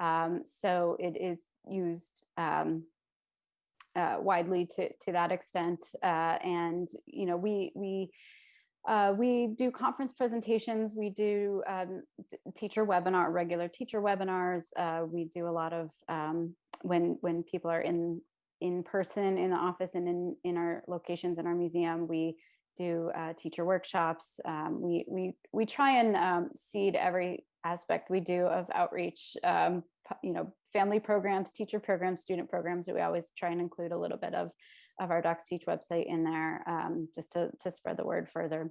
Speaker 19: Um, so it is used um, uh, widely to, to that extent. Uh, and, you know, we, we, uh, we do conference presentations, we do um, teacher webinar, regular teacher webinars. Uh, we do a lot of um, when when people are in in person in the office and in in our locations in our museum, we do uh, teacher workshops. Um, we we we try and um, seed every aspect we do of outreach. Um, you know, family programs, teacher programs, student programs. That we always try and include a little bit of of our DocsTeach website in there um, just to, to spread the word further.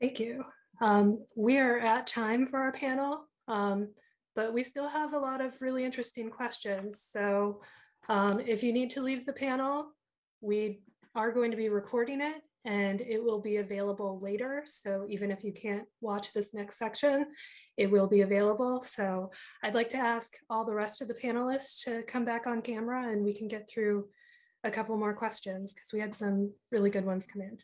Speaker 1: Thank you. Um, we are at time for our panel, um, but we still have a lot of really interesting questions. So um, if you need to leave the panel, we are going to be recording it and it will be available later. So even if you can't watch this next section, it will be available. So I'd like to ask all the rest of the panelists to come back on camera and we can get through a couple more questions because we had some really good ones come in.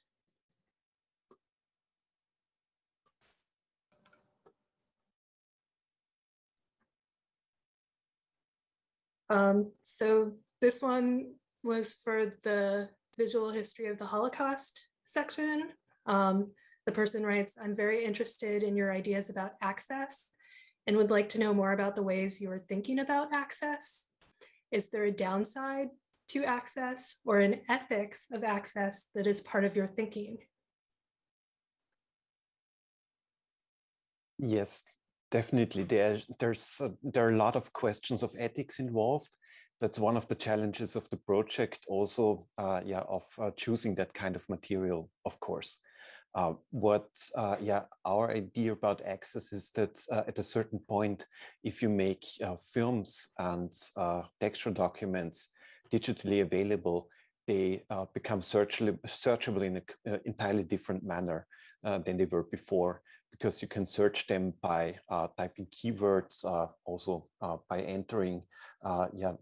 Speaker 1: Um, so this one was for the visual history of the Holocaust section. Um, the person writes, I'm very interested in your ideas about access and would like to know more about the ways you are thinking about access. Is there a downside to access or an ethics of access that is part of your thinking?
Speaker 10: Yes, definitely. There, there's a, there are a lot of questions of ethics involved that's one of the challenges of the project also uh, yeah of uh, choosing that kind of material of course uh, what uh, yeah our idea about access is that uh, at a certain point if you make uh, films and textual documents digitally available they become searchable, searchable in an entirely different manner than they were before because you can search them by uh, typing keywords, uh, also uh, by entering yeah,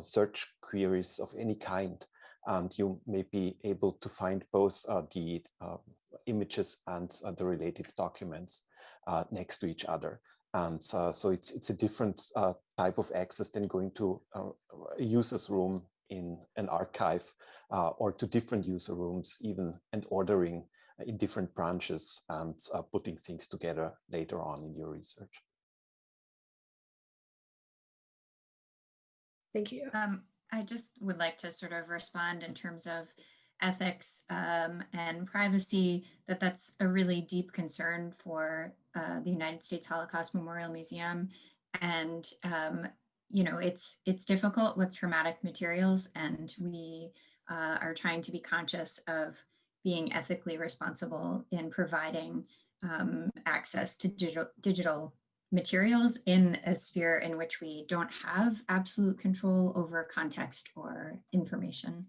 Speaker 10: search queries of any kind. And you may be able to find both the images and the related documents next to each other. And uh, so it's it's a different uh, type of access than going to uh, a user's room in an archive or to different user rooms even and ordering in different branches and uh, putting things together later on in your research.
Speaker 1: Thank you.
Speaker 8: Um, I just would like to sort of respond in terms of ethics um, and privacy, that that's a really deep concern for uh, the United States Holocaust Memorial Museum. And, um, you know, it's, it's difficult with traumatic materials and we uh, are trying to be conscious of being ethically responsible in providing um, access to digital, digital materials in a sphere in which we don't have absolute control over context or information.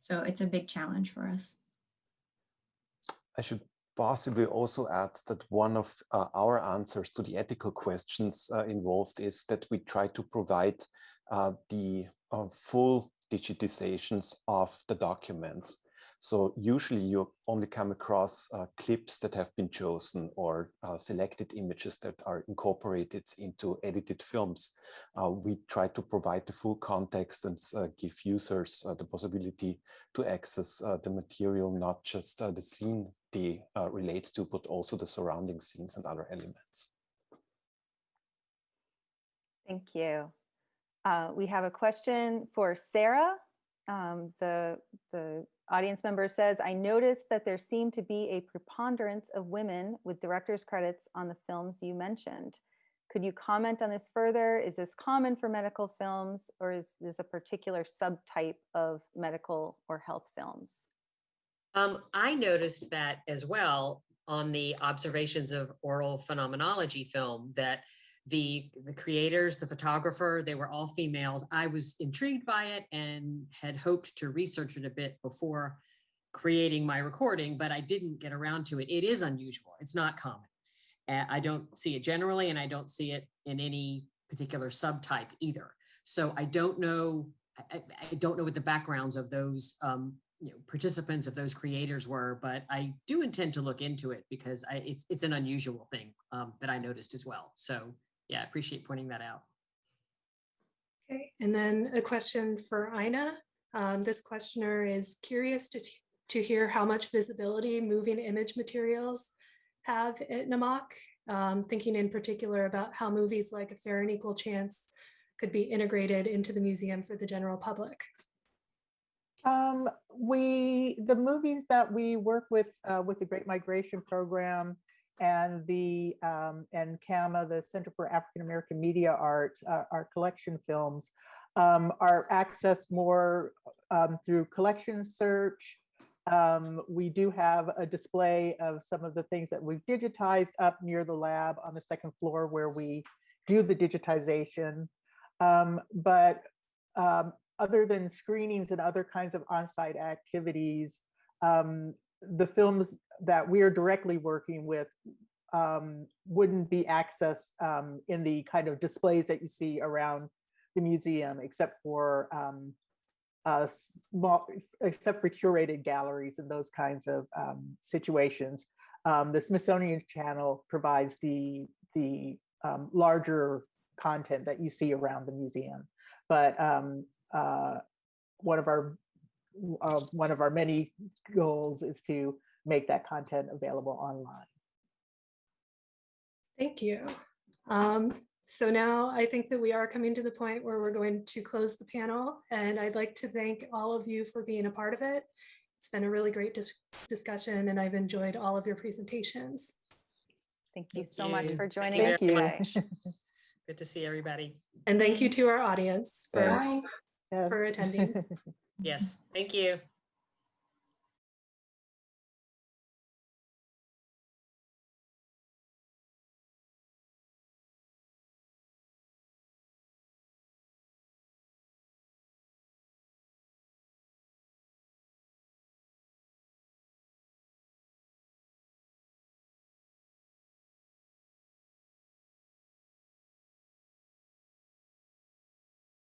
Speaker 8: So it's a big challenge for us.
Speaker 20: I should possibly also add that one of uh, our answers to the ethical questions uh, involved is that we try to provide uh, the uh, full digitizations of the documents. So usually you only come across uh, clips that have been chosen or uh, selected images that are incorporated into edited films. Uh, we try to provide the full context and uh, give users uh, the possibility to access uh, the material, not just the scene they relate to, but also the surrounding scenes and other elements.
Speaker 7: Thank you. we have a question for Sarah. Um, the, the audience member says, I noticed that there seemed to be a preponderance of women with director's credits on the films you mentioned. Could you comment on this further? Is this common for medical films or is this a particular subtype of medical or health films?
Speaker 2: Um, I noticed that as well on the observations of oral phenomenology film that the the creators the photographer they were all females. I was intrigued by it and had hoped to research it a bit before creating my recording but i didn't get around to it. It is unusual. It's not common. Uh, i don't see it generally and i don't see it in any particular subtype either. So i don't know i, I don't know what the backgrounds of those um, you know, participants of those creators were, but I do intend to look into it because I, it's it's an unusual thing um, that I noticed as well. So yeah, I appreciate pointing that out.
Speaker 1: Okay, and then a question for Ina. Um, this questioner is curious to, to hear how much visibility moving image materials have at NMAC, um, thinking in particular about how movies like A Fair and Equal Chance could be integrated into the museum for the general public.
Speaker 4: Um, we, the movies that we work with, uh, with the Great Migration Program and the um, and CAAMA, the Center for African American Media Arts, uh, our collection films, um, are accessed more um, through collection search. Um, we do have a display of some of the things that we've digitized up near the lab on the second floor where we do the digitization. Um, but um, other than screenings and other kinds of on-site activities, the films that we are directly working with um, wouldn't be accessed um, in the kind of displays that you see around the museum, except for um, uh, small, except for curated galleries and those kinds of um, situations. Um, the Smithsonian Channel provides the the um, larger content that you see around the museum, but uh, one of our uh, one of our many goals is to make that content available online.
Speaker 1: Thank you. Um, so now I think that we are coming to the point where we're going to close the panel and I'd like to thank all of you for being a part of it. It's been a really great dis discussion and I've enjoyed all of your presentations.
Speaker 7: Thank you thank so you. much for joining
Speaker 2: thank
Speaker 7: us today.
Speaker 2: Good to see everybody.
Speaker 1: And thank you to our audience for, yes. For attending.
Speaker 2: yes, thank you.